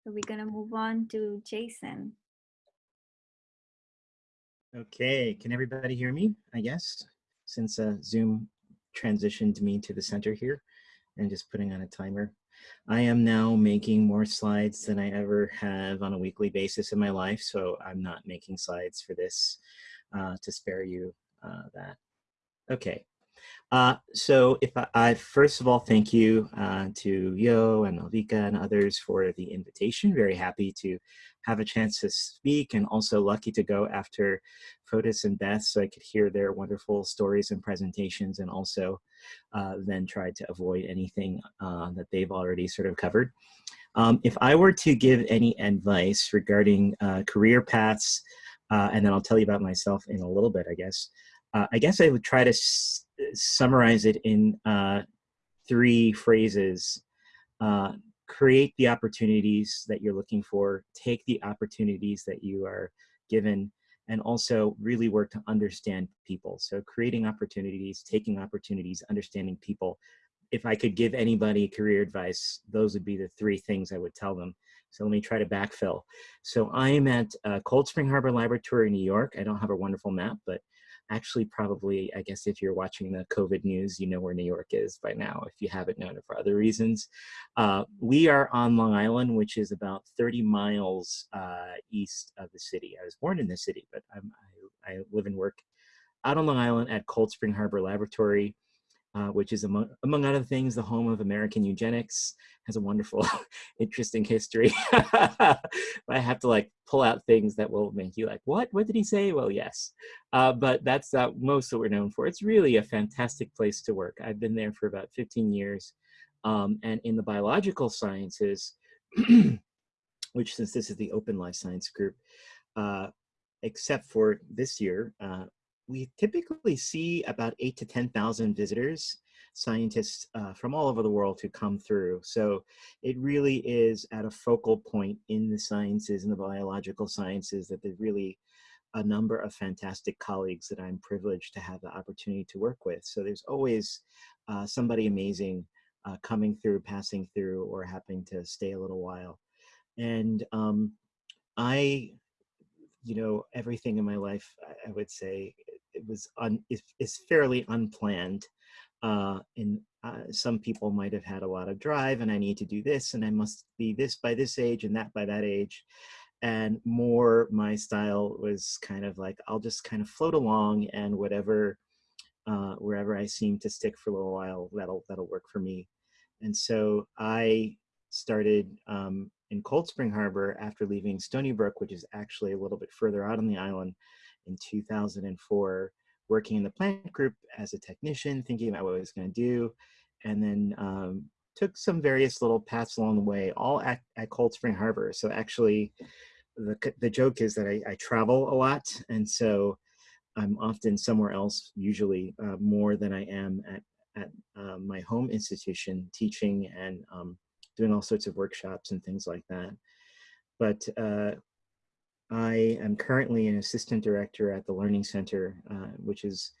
so we're gonna move on to Jason. Okay, can everybody hear me, I guess, since uh, Zoom transitioned me to the center here and just putting on a timer. I am now making more slides than I ever have on a weekly basis in my life, so I'm not making slides for this uh, to spare you uh, that. Okay, uh, so if I, I, first of all, thank you uh, to Yo and Malvika and others for the invitation. Very happy to have a chance to speak and also lucky to go after Fotis and Beth so I could hear their wonderful stories and presentations and also uh, then try to avoid anything uh, that they've already sort of covered. Um, if I were to give any advice regarding uh, career paths, and then I'll tell you about myself in a little bit, I guess, I guess I would try to summarize it in uh, three phrases. Uh, create the opportunities that you're looking for, take the opportunities that you are given, and also really work to understand people. So creating opportunities, taking opportunities, understanding people. If I could give anybody career advice, those would be the three things I would tell them. So let me try to backfill. So I am at uh, Cold Spring Harbor Laboratory, New York. I don't have a wonderful map, but actually probably, I guess if you're watching the COVID news, you know where New York is by now, if you haven't known it for other reasons. Uh, we are on Long Island, which is about 30 miles uh, east of the city. I was born in the city, but I, I live and work out on Long Island at Cold Spring Harbor Laboratory uh, which is among, among other things, the home of American eugenics, has a wonderful, interesting history. I have to like pull out things that will make you like, what? What did he say? Well, yes. Uh, but that's uh, most that we're known for. It's really a fantastic place to work. I've been there for about 15 years. Um, and in the biological sciences, which since this is the open life science group, uh, except for this year, uh, we typically see about eight to 10,000 visitors, scientists uh, from all over the world who come through. So it really is at a focal point in the sciences and the biological sciences that there's really a number of fantastic colleagues that I'm privileged to have the opportunity to work with. So there's always uh, somebody amazing uh, coming through, passing through, or happening to stay a little while. And um, I, you know, everything in my life, I, would say, was un, is, fairly unplanned. Uh, and uh, some people might have had a lot of drive, and I need to do this, and I must be this by this age, and that by that age. And more, my style was kind of like I'll just kind of float along, and whatever, uh, wherever I seem to stick for a little while, that'll that'll work for me. And so I started um, in Cold Spring Harbor after leaving Stony Brook, which is actually a little bit further out on the island in 2004, working in the plant group as a technician, thinking about what I was going to do, and then um, took some various little paths along the way, all at, at Cold Spring Harbor. So actually, the, the joke is that I, I travel a lot, and so I'm often somewhere else, usually uh, more than I am at, at uh, my home institution, teaching and um, doing all sorts of workshops and things like that. But uh, I am currently an assistant director at the Learning Center, uh, which is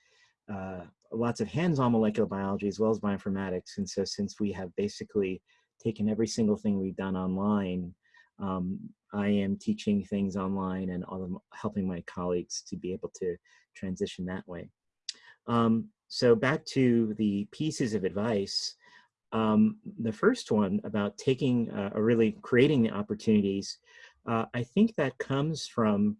uh, lots of hands-on molecular biology as well as bioinformatics. And so since we have basically taken every single thing we've done online, um, I am teaching things online and helping my colleagues to be able to transition that way. Um, so back to the pieces of advice. Um, the first one about taking uh, or really creating the opportunities, uh, I think that comes from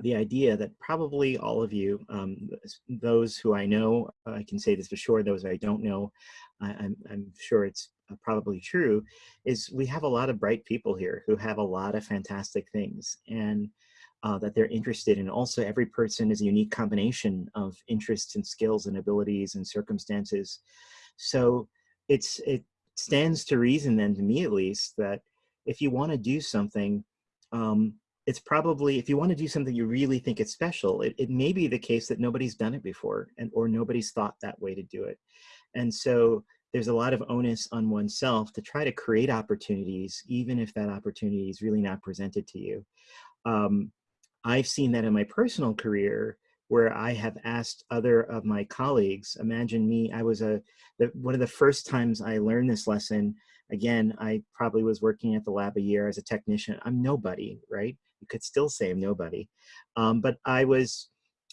the idea that probably all of you, um, those who I know, I can say this for sure, those I don't know, I, I'm, I'm sure it's uh, probably true, is we have a lot of bright people here who have a lot of fantastic things and uh, that they're interested in. Also, every person is a unique combination of interests and skills and abilities and circumstances. So it's it stands to reason then, to me at least, that if you want to do something, um, it's probably, if you want to do something you really think it's special, it, it may be the case that nobody's done it before and or nobody's thought that way to do it. And so there's a lot of onus on oneself to try to create opportunities, even if that opportunity is really not presented to you. Um, I've seen that in my personal career where I have asked other of my colleagues, imagine me, I was a, the, one of the first times I learned this lesson, again, I probably was working at the lab a year as a technician. I'm nobody, right? You could still say I'm nobody. Um, but I was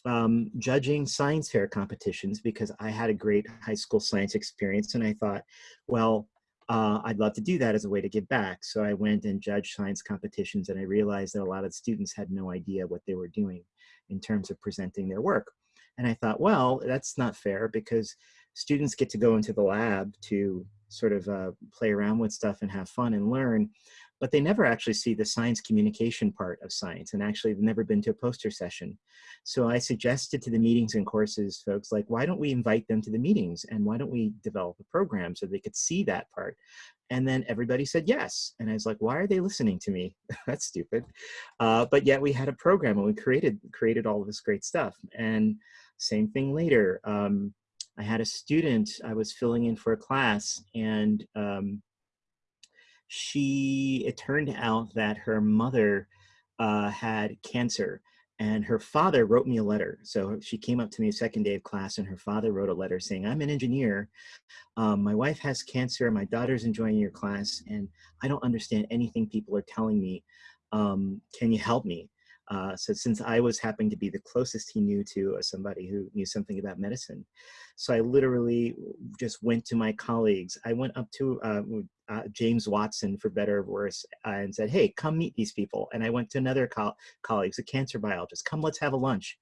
um, judging science fair competitions because I had a great high school science experience and I thought, well, uh, I'd love to do that as a way to give back. So I went and judged science competitions and I realized that a lot of students had no idea what they were doing in terms of presenting their work. And I thought, well, that's not fair because students get to go into the lab to sort of uh, play around with stuff and have fun and learn but they never actually see the science communication part of science and actually have never been to a poster session. So I suggested to the meetings and courses folks like, why don't we invite them to the meetings and why don't we develop a program so they could see that part? And then everybody said yes. And I was like, why are they listening to me? That's stupid. Uh, but yet we had a program and we created, created all of this great stuff. And same thing later. Um, I had a student, I was filling in for a class and um, she, it turned out that her mother uh, had cancer and her father wrote me a letter. So she came up to me a second day of class and her father wrote a letter saying, I'm an engineer. Um, my wife has cancer. My daughter's enjoying your class and I don't understand anything people are telling me. Um, can you help me? Uh, so since I was happening to be the closest he knew to uh, somebody who knew something about medicine. So I literally just went to my colleagues. I went up to uh, uh James Watson, for better or worse, uh, and said, hey, come meet these people. And I went to another co colleagues, a cancer biologist, come let's have a lunch.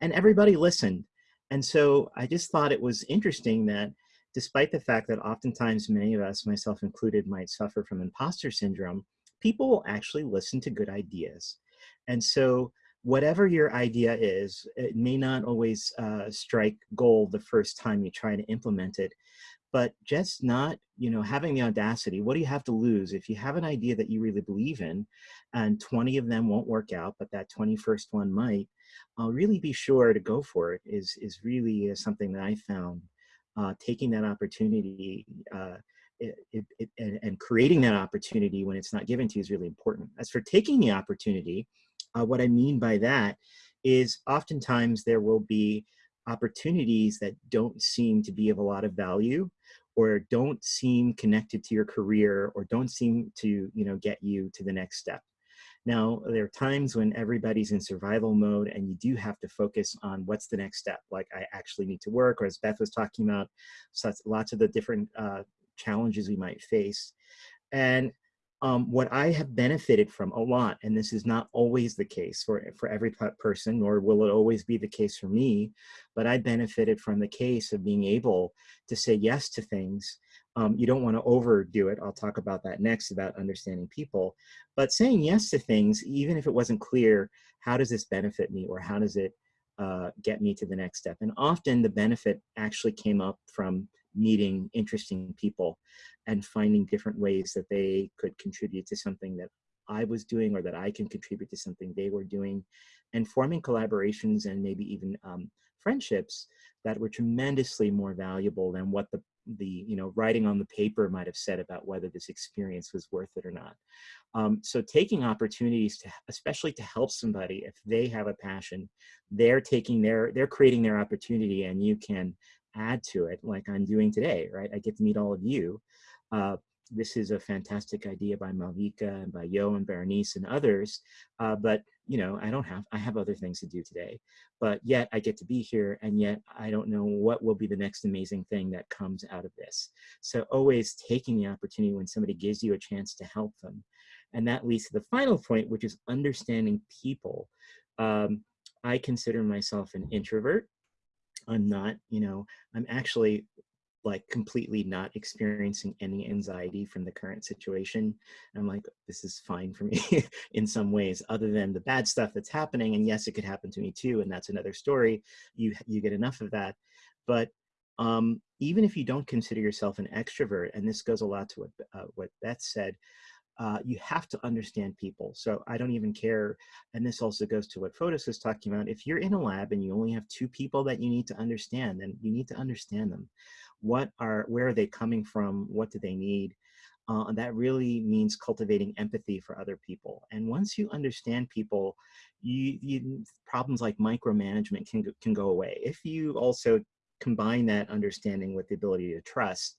And everybody listened. And so I just thought it was interesting that despite the fact that oftentimes many of us, myself included, might suffer from imposter syndrome, people will actually listen to good ideas. And so whatever your idea is, it may not always uh, strike gold the first time you try to implement it, but just not, you know, having the audacity. What do you have to lose if you have an idea that you really believe in, and 20 of them won't work out, but that 21st one might? Really be sure to go for it. Is is really uh, something that I found. Uh, taking that opportunity uh, it, it, and, and, creating that opportunity when it's not given to you is really important. As for taking the opportunity, uh, what I mean by that is oftentimes there will be opportunities that don't seem to be of a lot of value or don't seem connected to your career or don't seem to you know get you to the next step now there are times when everybody's in survival mode and you do have to focus on what's the next step like i actually need to work or as beth was talking about such lots of the different uh, challenges we might face and um, what I have benefited from a lot, and this is not always the case for, for every person, nor will it always be the case for me, but I benefited from the case of being able to say yes to things. Um, you don't want to overdo it. I'll talk about that next about understanding people, but saying yes to things, even if it wasn't clear, how does this benefit me or how does it uh, get me to the next step? And often the benefit actually came up from meeting interesting people and finding different ways that they could contribute to something that I was doing or that I can contribute to something they were doing and forming collaborations and maybe even um, friendships that were tremendously more valuable than what the the you know writing on the paper might have said about whether this experience was worth it or not. Um, so taking opportunities to especially to help somebody if they have a passion they're taking their they're creating their opportunity and you can add to it like I'm doing today, right? I get to meet all of you. Uh, this is a fantastic idea by Malvika and by Yo and Berenice and others. Uh, but you know, I don't have, I have other things to do today, but yet I get to be here and yet I don't know what will be the next amazing thing that comes out of this. So always taking the opportunity when somebody gives you a chance to help them. And that leads to the final point, which is understanding people. Um, I consider myself an introvert. I'm not, you know, I'm actually like completely not experiencing any anxiety from the current situation. I'm like, this is fine for me in some ways, other than the bad stuff that's happening. And yes, it could happen to me too. And that's another story. You, you get enough of that. But um, even if you don't consider yourself an extrovert, and this goes a lot to what, uh, what Beth said, uh, you have to understand people. So I don't even care. And this also goes to what Fotis was talking about. If you're in a lab and you only have two people that you need to understand, then you need to understand them. What are, where are they coming from? What do they need? Uh, and that really means cultivating empathy for other people. And once you understand people, you, you problems like micromanagement can, can go away. If you also combine that understanding with the ability to trust,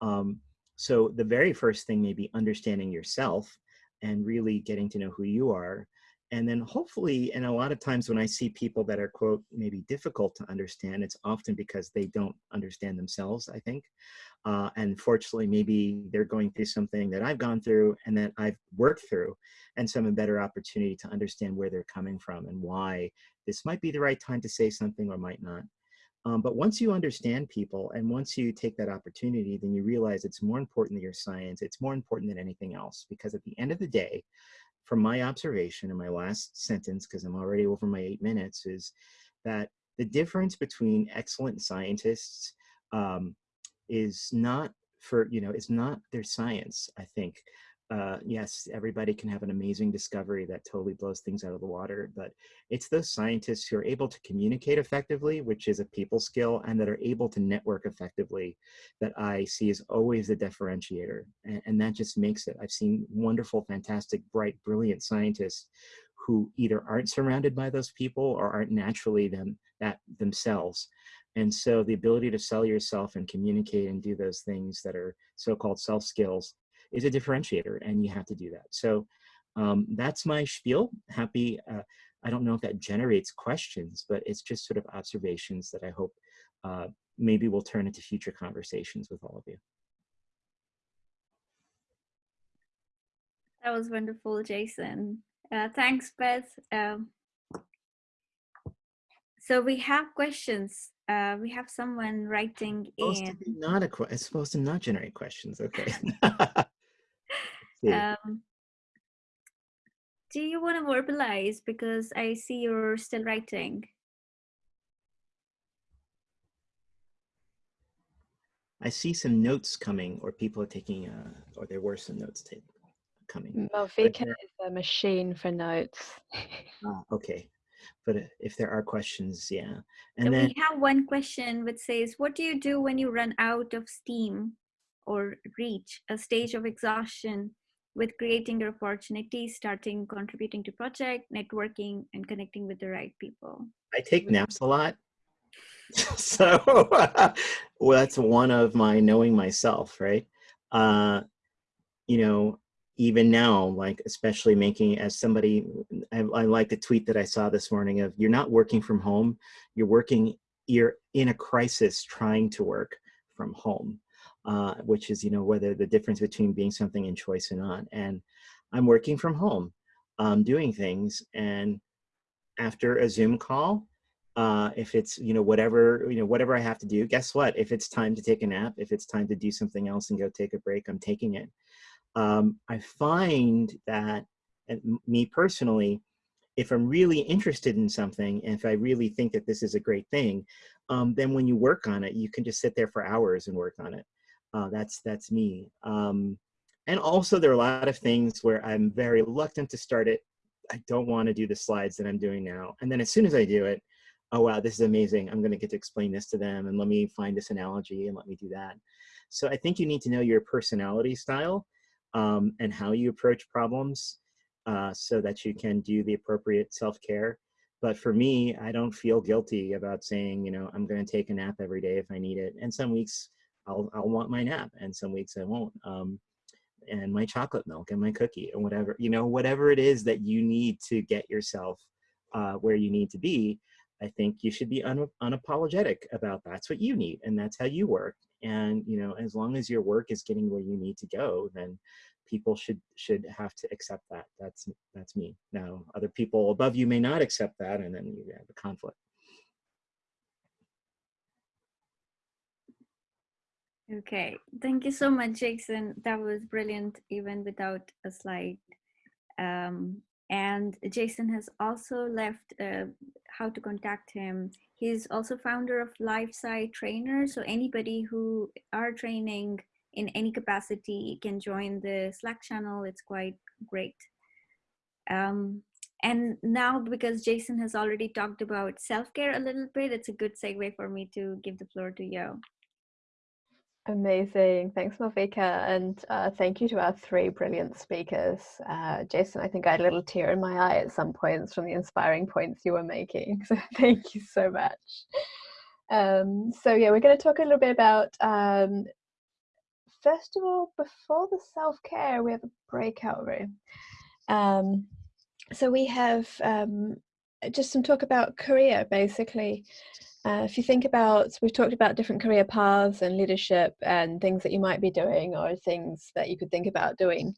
um, so the very first thing may be understanding yourself and really getting to know who you are. And then hopefully, and a lot of times when I see people that are quote, maybe difficult to understand, it's often because they don't understand themselves, I think. Uh, and fortunately, maybe they're going through something that I've gone through and that I've worked through and some a better opportunity to understand where they're coming from and why this might be the right time to say something or might not. Um, but once you understand people and once you take that opportunity, then you realize it's more important than your science. It's more important than anything else because at the end of the day, from my observation in my last sentence, because I'm already over my eight minutes, is that the difference between excellent scientists um, is not for, you know, is not their science, I think uh, yes, everybody can have an amazing discovery that totally blows things out of the water, but it's those scientists who are able to communicate effectively, which is a people skill, and that are able to network effectively that I see as always the differentiator. And, and that just makes it. I've seen wonderful, fantastic, bright, brilliant scientists who either aren't surrounded by those people or aren't naturally them that themselves. And so the ability to sell yourself and communicate and do those things that are so-called self skills is a differentiator and you have to do that. So um, that's my spiel. Happy, uh, I don't know if that generates questions, but it's just sort of observations that I hope uh, maybe will turn into future conversations with all of you. That was wonderful, Jason. Uh, thanks, Beth. Um, so we have questions. Uh, we have someone writing it's in. not a it's supposed to not generate questions. Okay. Um, do you want to verbalize? Because I see you're still writing. I see some notes coming, or people are taking, uh, or there were some notes taken coming. Malvika is a machine for notes. Ah, okay, but uh, if there are questions, yeah. So And then we have one question which says, what do you do when you run out of steam or reach a stage of exhaustion with creating your opportunities, starting contributing to project, networking, and connecting with the right people? I take naps a lot. so well, that's one of my knowing myself, right? Uh, you know, even now, like especially making as somebody, I, I like the tweet that I saw this morning of you're not working from home, you're working, you're in a crisis trying to work from home, uh, which is, you know, whether the difference between being something in choice or not. And I'm working from home, um, doing things. And after a Zoom call, uh, if it's you know whatever you know whatever I have to do. Guess what? If it's time to take a nap, if it's time to do something else and go take a break, I'm taking it. Um, I find that me personally, if I'm really interested in something, and if I really think that this is a great thing, um, then when you work on it, you can just sit there for hours and work on it. Uh, that's that's me. Um, and also, there are a lot of things where I'm very reluctant to start it. I don't want to do the slides that I'm doing now. And then as soon as I do it, oh wow, this is amazing. I'm going to get to explain this to them, and let me find this analogy, and let me do that. So I think you need to know your personality style um, and how you approach problems uh, so that you can do the appropriate self-care. But for me, I don't feel guilty about saying, you know, I'm going to take a nap every day if I need it. And some weeks I'll, I'll want my nap and some weeks I won't. Um, and my chocolate milk and my cookie and whatever, you know, whatever it is that you need to get yourself uh, where you need to be, I think you should be un- unapologetic about that's what you need and that's how you work. And, you know, as long as your work is getting where you need to go, then people should should have to accept that that's that's me now other people above you may not accept that and then you have a conflict Okay, thank you so much, Jason. That was brilliant, even without a slide. Um, and Jason has also left uh, how to contact him. He's also founder of LifeSci Trainer. So anybody who are training in any capacity can join the Slack channel. It's quite great. Um, and now because Jason has already talked about self-care a little bit, it's a good segue for me to give the floor to Yo. Amazing. Thanks, Malvika. And uh, thank you to our three brilliant speakers. Uh, Jason, I think I had a little tear in my eye at some points from the inspiring points you were making. So thank you so much. Um, so yeah, we're going to talk a little bit about, um, first of all, before the self-care, we have a breakout room. Um, so we have um, just some talk about career, basically. Uh, if you think about, we've talked about different career paths and leadership and things that you might be doing or things that you could think about doing.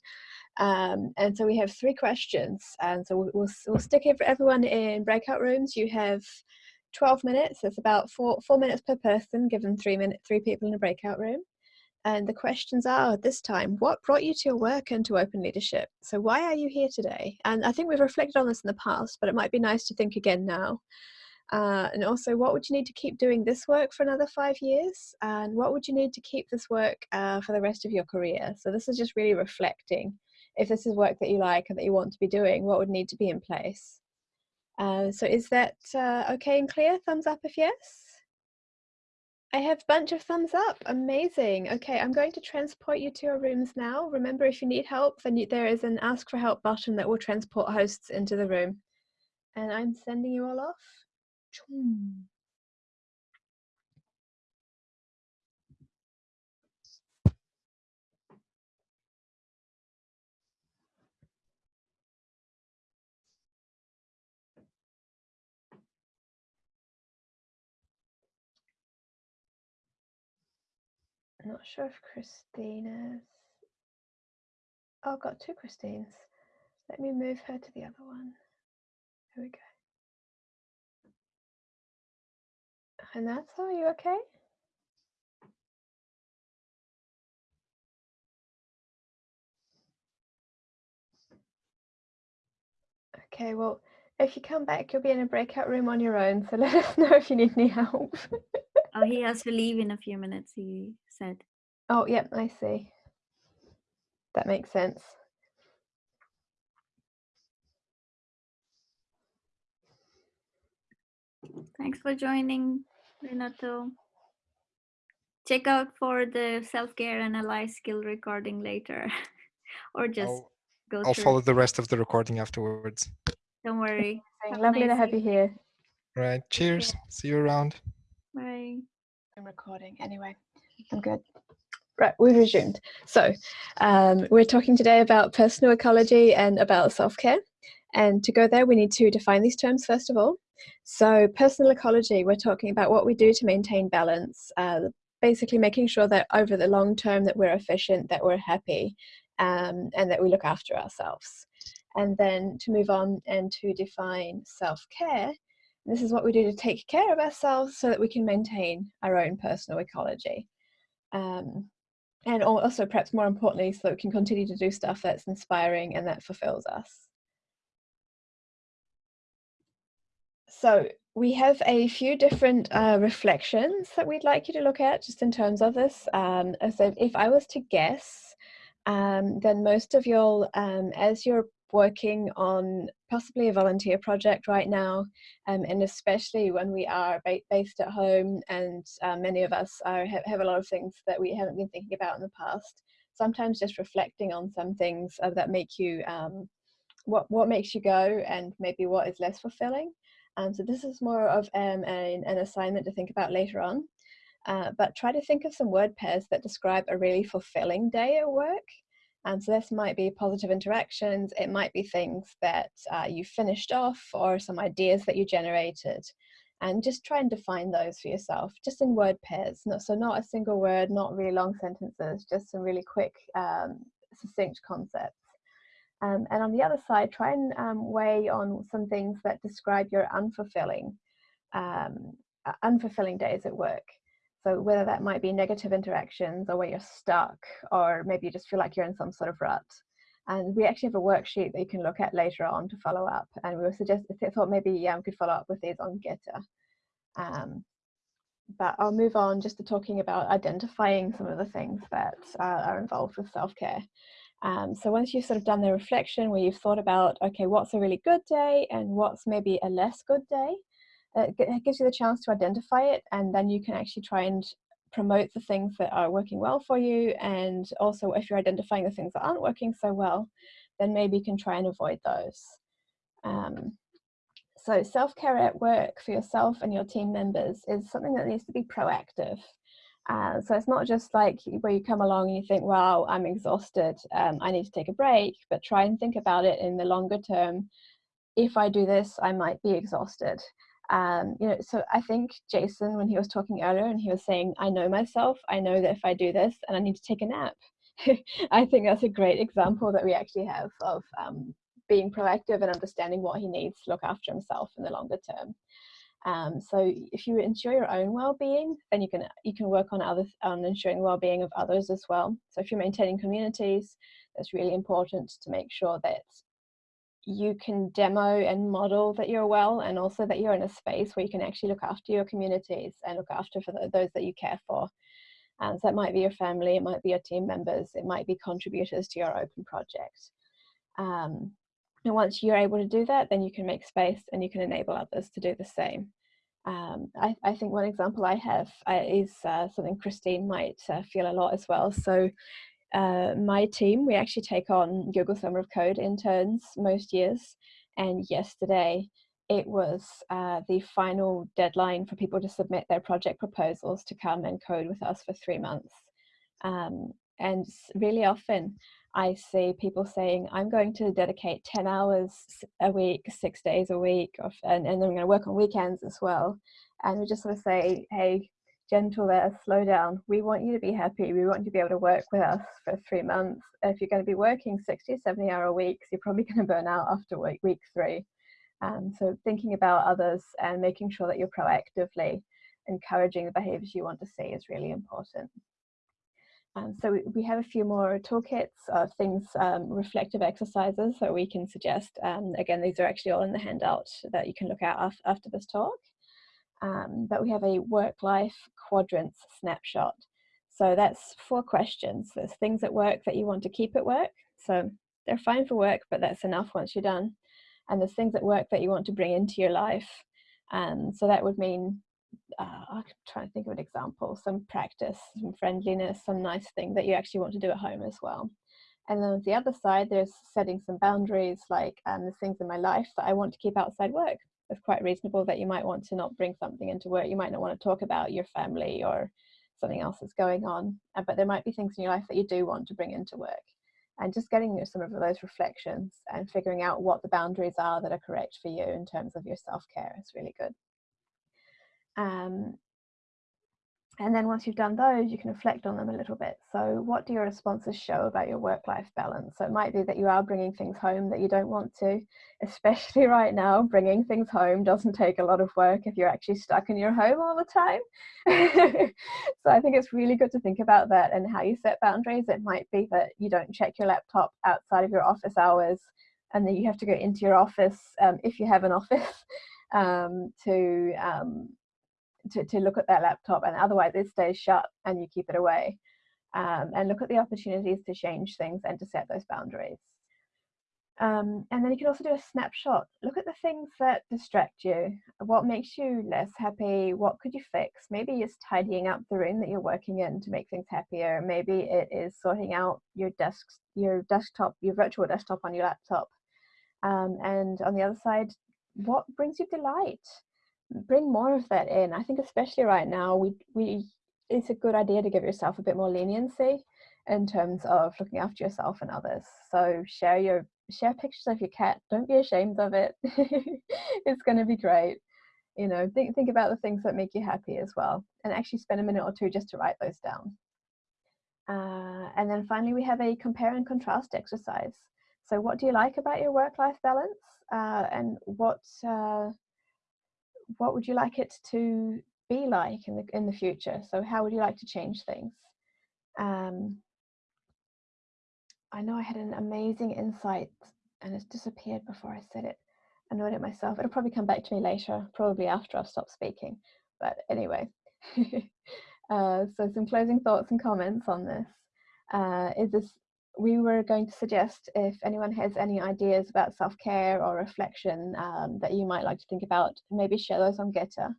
Um, and so we have three questions. And so we'll, we'll, we'll stick everyone in breakout rooms. You have 12 minutes. It's about four, four minutes per person, given three, minute, three people in a breakout room. And the questions are this time, what brought you to your work and to open leadership? So why are you here today? And I think we've reflected on this in the past, but it might be nice to think again now. Uh, and also, what would you need to keep doing this work for another five years? And what would you need to keep this work uh, for the rest of your career? So this is just really reflecting. If this is work that you like and that you want to be doing, what would need to be in place? Uh, so is that uh, okay and clear? Thumbs up if yes. I have a bunch of thumbs up. Amazing. Okay, I'm going to transport you to your rooms now. Remember, if you need help, then you, there is an ask for help button that will transport hosts into the room. And I'm sending you all off. I'm not sure if Christina's. Oh, I've got two Christines. Let me move her to the other one. Here we go. And are you okay? Okay, well, if you come back, you'll be in a breakout room on your own. So let us know if you need any help. Oh, he has to leave in a few minutes, he said. Oh, yep, I see. That makes sense. Thanks for joining, Renato. Check out for the self-care and ally skill recording later, or just I'll, go I'll through. follow the rest of the recording afterwards. Don't worry. Have a Lovely to have you here. Right. Cheers. See you around. Bye. I'm recording anyway. I'm good. Right, we've resumed. So, um, we're talking today about personal ecology and about self care. And to go there, we need to define these terms first of all. So, personal ecology, we're talking about what we do to maintain balance, uh, basically making sure that over the long term that we're efficient, that we're happy, um, and that we look after ourselves. And then to move on and to define self care, this is what we do to take care of ourselves so that we can maintain our own personal ecology. Um, and also, perhaps more importantly, so we can continue to do stuff that's inspiring and that fulfills us. So, we have a few different uh, reflections that we'd like you to look at just in terms of this. Um, so, if I was to guess, um, then most of y'all, um, as you're working on possibly a volunteer project right now, um, and especially when we are ba- based at home and uh, many of us are, have, have a lot of things that we haven't been thinking about in the past. Sometimes just reflecting on some things uh, that make you, um, what, what makes you go and maybe what is less fulfilling. Um, so this is more of um, an, an assignment to think about later on. Uh, but try to think of some word pairs that describe a really fulfilling day at work. And so this might be positive interactions, it might be things that uh, you finished off or some ideas that you generated. And just try and define those for yourself, just in word pairs. Not, so not a single word, not really long sentences, just some really quick, um, succinct concepts. Um, and on the other side, try and um, weigh on some things that describe your unfulfilling, um, uh, unfulfilling days at work. So whether that might be negative interactions or where you're stuck, or maybe you just feel like you're in some sort of rut. And we actually have a worksheet that you can look at later on to follow up. And we were suggest I thought maybe um, could follow up with these on Gitter. Um, but I'll move on just to talking about identifying some of the things that uh, are involved with self-care. Um, so once you've sort of done the reflection where you've thought about, okay, what's a really good day and what's maybe a less good day, uh, it gives you the chance to identify it and then you can actually try and promote the things that are working well for you. And also if you're identifying the things that aren't working so well then maybe you can try and avoid those. Um, so self-care at work for yourself and your team members is something that needs to be proactive. Uh, so it's not just like where you come along and you think wow i'm exhausted um, i need to take a break but try and think about it in the longer term. If i do this i might be exhausted um, you know so i think jason when he was talking earlier and he was saying i know myself i know that if i do this and i need to take a nap. I think that's a great example that we actually have of um, being proactive and understanding what he needs to look after himself in the longer term. Um, so if you ensure your own well-being then you can you can work on other on ensuring well-being of others as well. So if you're maintaining communities it's really important to make sure that you can demo and model that you're well and also that you're in a space where you can actually look after your communities and look after for those that you care for. And so that might be your family it might be your team members it might be contributors to your open project. Um, and once you're able to do that then you can make space and you can enable others to do the same. Um, I, I, think one example I have uh, is uh, something Christine might uh, feel a lot as well. So uh, my team, we actually take on Google Summer of Code interns most years. And yesterday, it was uh, the final deadline for people to submit their project proposals to come and code with us for three months. Um, and really often, I see people saying, I'm going to dedicate 10 hours a week, six days a week, and, and I'm going to work on weekends as well. And we just sort of say, hey, gentle there, slow down. We want you to be happy. We want you to be able to work with us for three months. If you're going to be working 60, 70 hour weeks, you're probably going to burn out after week, week three. Um, so thinking about others and making sure that you're proactively encouraging the behaviors you want to see is really important. Um, so we, we, have a few more toolkits of things, um, reflective exercises that we can suggest. Um, again, these are actually all in the handout that you can look at af after this talk. Um, but we have a work-life quadrants snapshot. So that's four questions. There's things at work that you want to keep at work. So they're fine for work, but that's enough once you're done. And there's things at work that you want to bring into your life. And so that would mean, uh, I'm trying to think of an example, some practice, some friendliness, some nice thing that you actually want to do at home as well. And then on the other side, there's setting some boundaries, like um, the things in my life that I want to keep outside work. It's quite reasonable that you might want to not bring something into work. You might not want to talk about your family or something else that's going on, uh, but there might be things in your life that you do want to bring into work. And just getting some of those reflections and figuring out what the boundaries are that are correct for you in terms of your self care is really good. Um, and then once you've done those, you can reflect on them a little bit. So what do your responses show about your work-life balance? So it might be that you are bringing things home that you don't want to, especially right now, bringing things home doesn't take a lot of work if you're actually stuck in your home all the time. so I think it's really good to think about that and how you set boundaries. It might be that you don't check your laptop outside of your office hours and then you have to go into your office um, if you have an office um, to um, to, to look at that laptop and otherwise it stays shut and you keep it away um, and look at the opportunities to change things and to set those boundaries. Um, and then you can also do a snapshot. Look at the things that distract you. What makes you less happy? What could you fix? Maybe it's tidying up the room that you're working in to make things happier. Maybe it is sorting out your desk, your desktop, your virtual desktop on your laptop. Um, and on the other side, what brings you delight? Bring more of that in. I think especially right now, we we it's a good idea to give yourself a bit more leniency in terms of looking after yourself and others. So share your share pictures of your cat. Don't be ashamed of it. it's going to be great. You know, think think about the things that make you happy as well, and actually spend a minute or two just to write those down. Uh, and then finally, we have a compare and contrast exercise. So, what do you like about your work-life balance, uh, and what uh, what would you like it to be like in the in the future? So how would you like to change things? Um, I know I had an amazing insight and it's disappeared before I said it. I know it myself. It'll probably come back to me later, probably after I've stopped speaking. But anyway, uh, so some closing thoughts and comments on this. Uh, is this we were going to suggest if anyone has any ideas about self-care or reflection um, that you might like to think about, maybe share those on Gitter.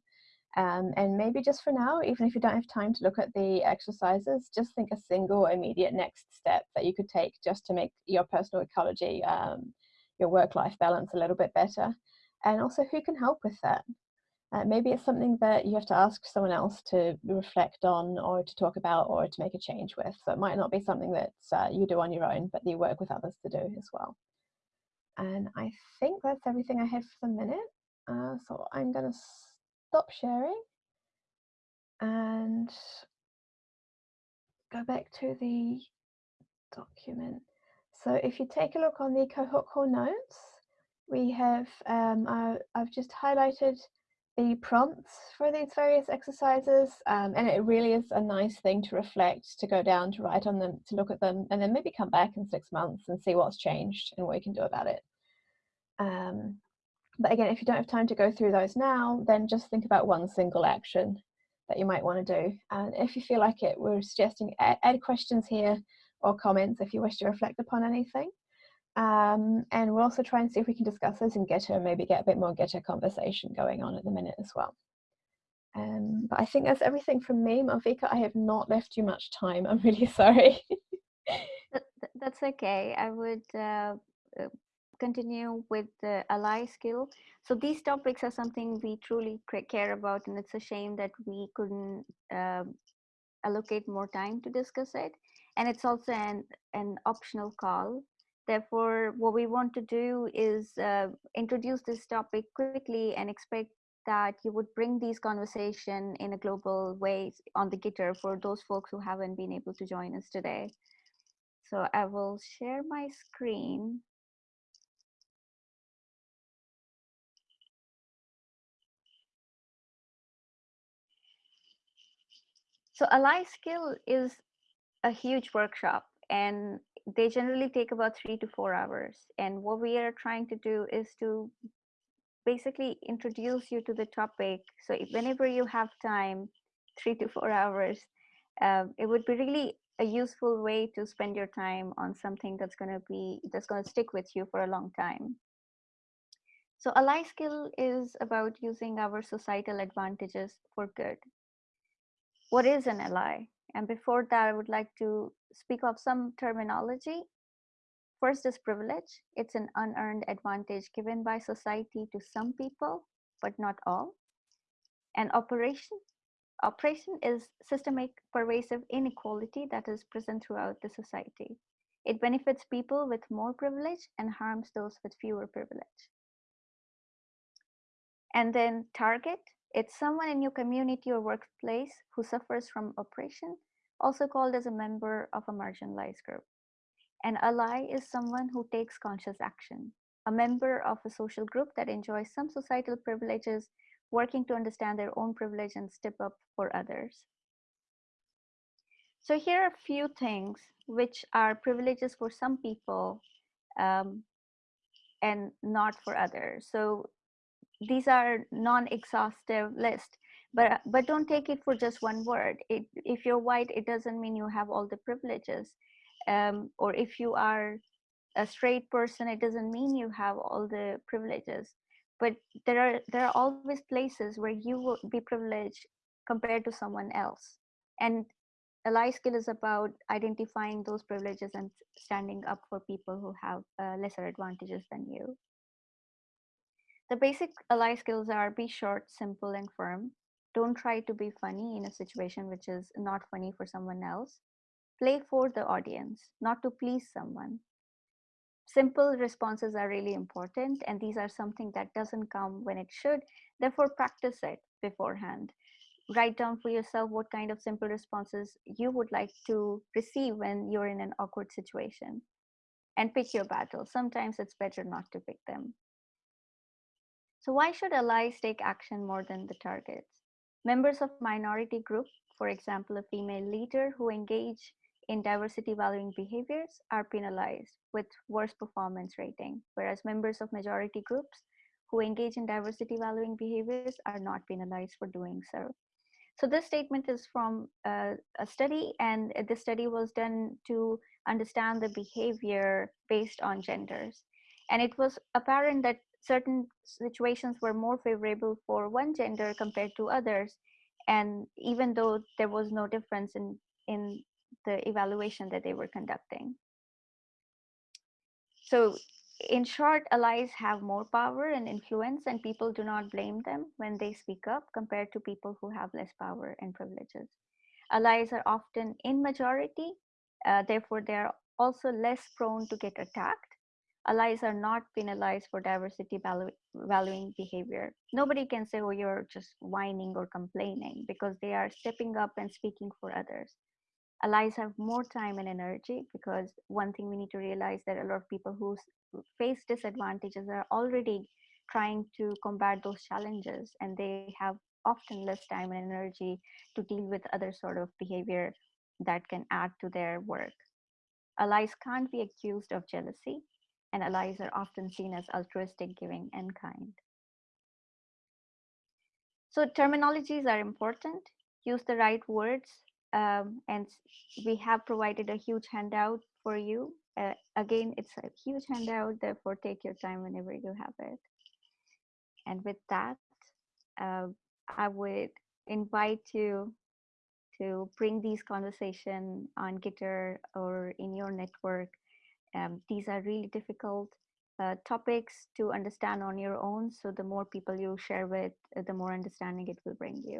Um, and maybe just for now, even if you don't have time to look at the exercises, just think a single immediate next step that you could take just to make your personal ecology, um, your work-life balance a little bit better. And also who can help with that? Uh, maybe it's something that you have to ask someone else to reflect on or to talk about or to make a change with. So it might not be something that uh, you do on your own, but you work with others to do as well. And I think that's everything I have for the minute. Uh, so I'm going to stop sharing and go back to the document. So if you take a look on the cohort call notes, we have, um, I've just highlighted the prompts for these various exercises um, and it really is a nice thing to reflect to go down to write on them to look at them and then maybe come back in six months and see what's changed and what you can do about it. Um, but again if you don't have time to go through those now then just think about one single action that you might want to do. And if you feel like it we're suggesting add, add questions here or comments if you wish to reflect upon anything um, and we'll also try and see if we can discuss this in Gitter and maybe get a bit more Gitter conversation going on at the minute as well. Um, but I think that's everything from me. Malvika, I have not left you much time. I'm really sorry. that, that's okay. I would uh, uh, continue with the ally skill. So these topics are something we truly care about and it's a shame that we couldn't uh, allocate more time to discuss it. And it's also an, an optional call Therefore, what we want to do is uh, introduce this topic quickly and expect that you would bring these conversation in a global way on the Gitter for those folks who haven't been able to join us today. So I will share my screen. So Ally Skill is a huge workshop and they generally take about three to four hours. And what we are trying to do is to basically introduce you to the topic. So if, whenever you have time, three to four hours, um, it would be really a useful way to spend your time on something that's going to be that's going to stick with you for a long time. So ally skill is about using our societal advantages for good. What is an ally? And before that, I would like to speak of some terminology. First is privilege. It's an unearned advantage given by society to some people, but not all. And oppression. Oppression is systemic pervasive inequality that is present throughout the society. It benefits people with more privilege and harms those with fewer privilege. And then target, it's someone in your community or workplace who suffers from oppression, also called as a member of a marginalized group. An ally is someone who takes conscious action, a member of a social group that enjoys some societal privileges, working to understand their own privilege and step up for others. So here are a few things which are privileges for some people um, and not for others. So these are non-exhaustive list but but don't take it for just one word. It, if you're white it doesn't mean you have all the privileges. Um, or if you are a straight person it doesn't mean you have all the privileges. But there are there are always places where you will be privileged compared to someone else. And ally skill is about identifying those privileges and standing up for people who have uh, lesser advantages than you. The basic ally skills are be short, simple, and firm. Don't try to be funny in a situation which is not funny for someone else. Play for the audience, not to please someone. Simple responses are really important, and these are something that doesn't come when it should. Therefore, practice it beforehand. Write down for yourself what kind of simple responses you would like to receive when you're in an awkward situation. And pick your battles. Sometimes it's better not to pick them. So why should allies take action more than the targets? Members of minority group, for example, a female leader who engage in diversity valuing behaviors are penalized with worse performance rating, whereas members of majority groups who engage in diversity valuing behaviors are not penalized for doing so. So this statement is from uh, a study and this study was done to understand the behavior based on genders. And it was apparent that certain situations were more favorable for one gender compared to others. And even though there was no difference in in the evaluation that they were conducting. So in short allies have more power and influence and people do not blame them when they speak up compared to people who have less power and privileges. Allies are often in majority uh, therefore they are also less prone to get attacked allies are not penalized for diversity valu valuing behavior. Nobody can say, oh, you're just whining or complaining because they are stepping up and speaking for others. Allies have more time and energy because one thing we need to realize that a lot of people who face disadvantages are already trying to combat those challenges and they have often less time and energy to deal with other sort of behavior that can add to their work. Allies can't be accused of jealousy and allies are often seen as altruistic, giving, and kind. So terminologies are important. Use the right words. Um, and we have provided a huge handout for you. Uh, again, it's a huge handout, therefore take your time whenever you have it. And with that, uh, I would invite you to bring these conversation on Gitter or in your network um, these are really difficult uh, topics to understand on your own. So the more people you share with, uh, the more understanding it will bring you.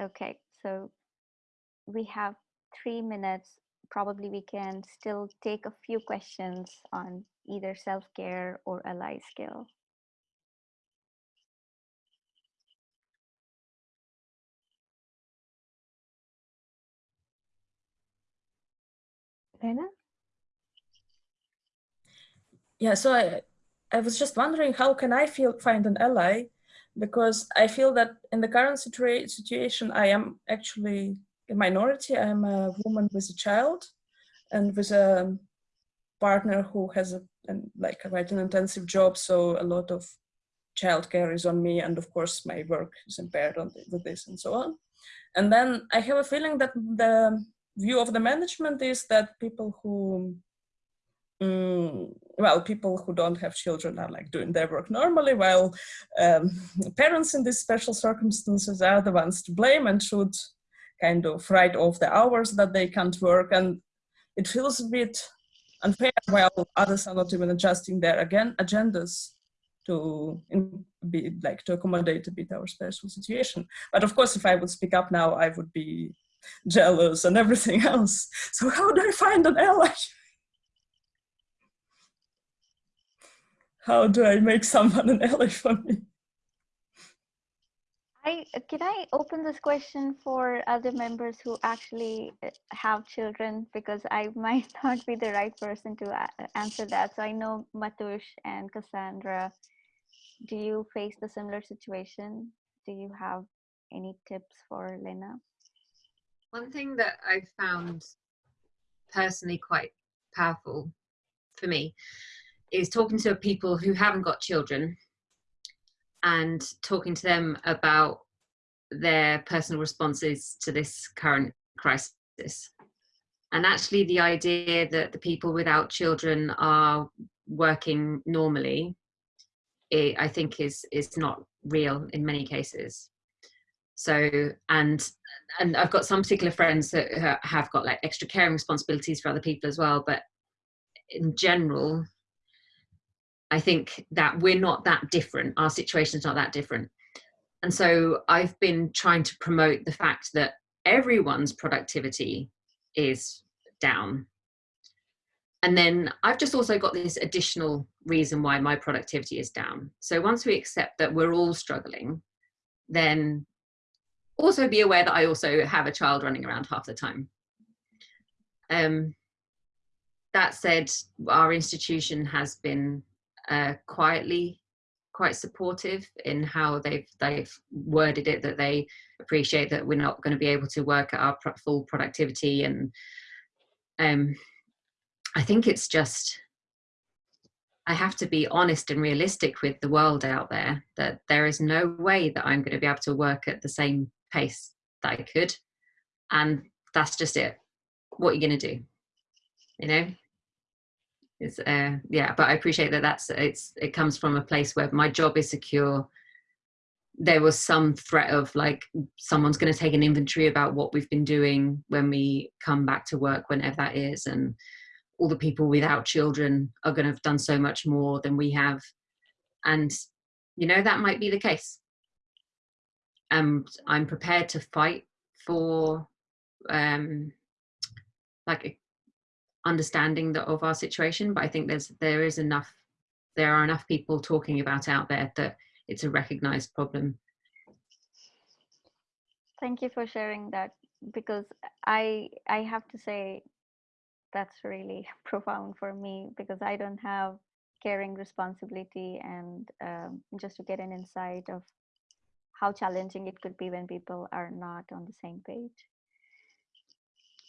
Okay, so we have three minutes. Probably we can still take a few questions on either self-care or ally skill. Lena? Yeah, so I, I was just wondering how can I feel find an ally because I feel that in the current situa situation I am actually a minority. I am a woman with a child and with a partner who has a like quite an intensive job, so a lot of childcare is on me, and of course my work is impaired on the, with this and so on. And then I have a feeling that the view of the management is that people who Mm, well, people who don't have children are like doing their work normally, while um, parents in these special circumstances are the ones to blame and should kind of write off the hours that they can't work. And it feels a bit unfair while others are not even adjusting their again agendas to be like to accommodate a bit our special situation. But of course, if I would speak up now, I would be jealous and everything else. So how do I find an ally? how do I make someone an ally for me? I, can I open this question for other members who actually uh, have children because I might not be the right person to answer that. So I know Matush and Cassandra, do you face the similar situation? Do you have any tips for Lena? One thing that I found personally quite powerful for me is talking to people who haven't got children and talking to them about their personal responses to this current crisis. And actually the idea that the people without children are working normally, it, I think is, is not real in many cases. So, and, and I've got some particular friends that have got like extra caring responsibilities for other people as well, but in general, I think that we're not that different. Our situation is not that different. And so I've been trying to promote the fact that everyone's productivity is down. And then I've just also got this additional reason why my productivity is down. So once we accept that we're all struggling, then also be aware that I also have a child running around half the time. Um, that said, our institution has been uh, quietly quite supportive in how they've they've worded it that they appreciate that we're not going to be able to work at our full productivity and um i think it's just i have to be honest and realistic with the world out there that there is no way that i'm going to be able to work at the same pace that i could. And that's just it. What are you going to do? You know? It's uh yeah but i appreciate that that's it's it comes from a place where my job is secure. There was some threat of like someone's going to take an inventory about what we've been doing when we come back to work whenever that is and all the people without children are going to have done so much more than we have. And you know that might be the case and i'm prepared to fight for um like understanding the, of our situation but i think there's there is enough there are enough people talking about out there that it's a recognized problem. Thank you for sharing that because i i have to say that's really profound for me because i don't have caring responsibility and um, just to get an insight of how challenging it could be when people are not on the same page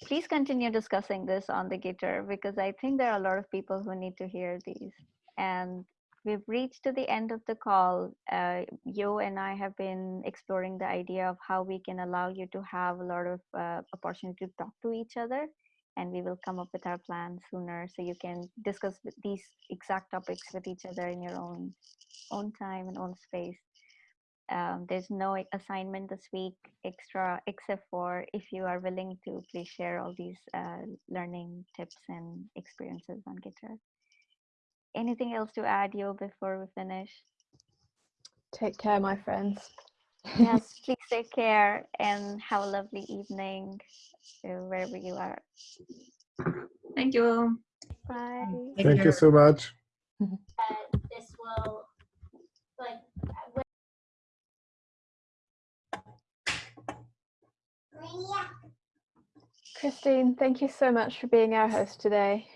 please continue discussing this on the Gitter because I think there are a lot of people who need to hear these. And we've reached to the end of the call. Uh, Yo and I have been exploring the idea of how we can allow you to have a lot of uh, opportunity to talk to each other. And we will come up with our plan sooner so you can discuss these exact topics with each other in your own own time and own space. Um, there's no assignment this week extra, except for if you are willing to please share all these uh, learning tips and experiences on Gitter. Anything else to add, Yo, before we finish? Take care, my friends. yes, please take care and have a lovely evening uh, wherever you are. Thank you. Bye. Thank you so much. this will like Christine, thank you so much for being our host today.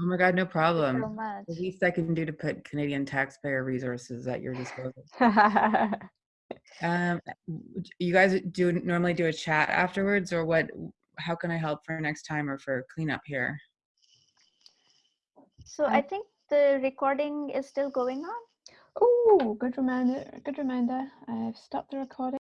Oh my God, no problem. so much. The least I can do to put Canadian taxpayer resources at your disposal. um, you guys do normally do a chat afterwards, or what? How can I help for next time or for cleanup here? So I think the recording is still going on. Oh, good reminder. Good reminder. I've stopped the recording.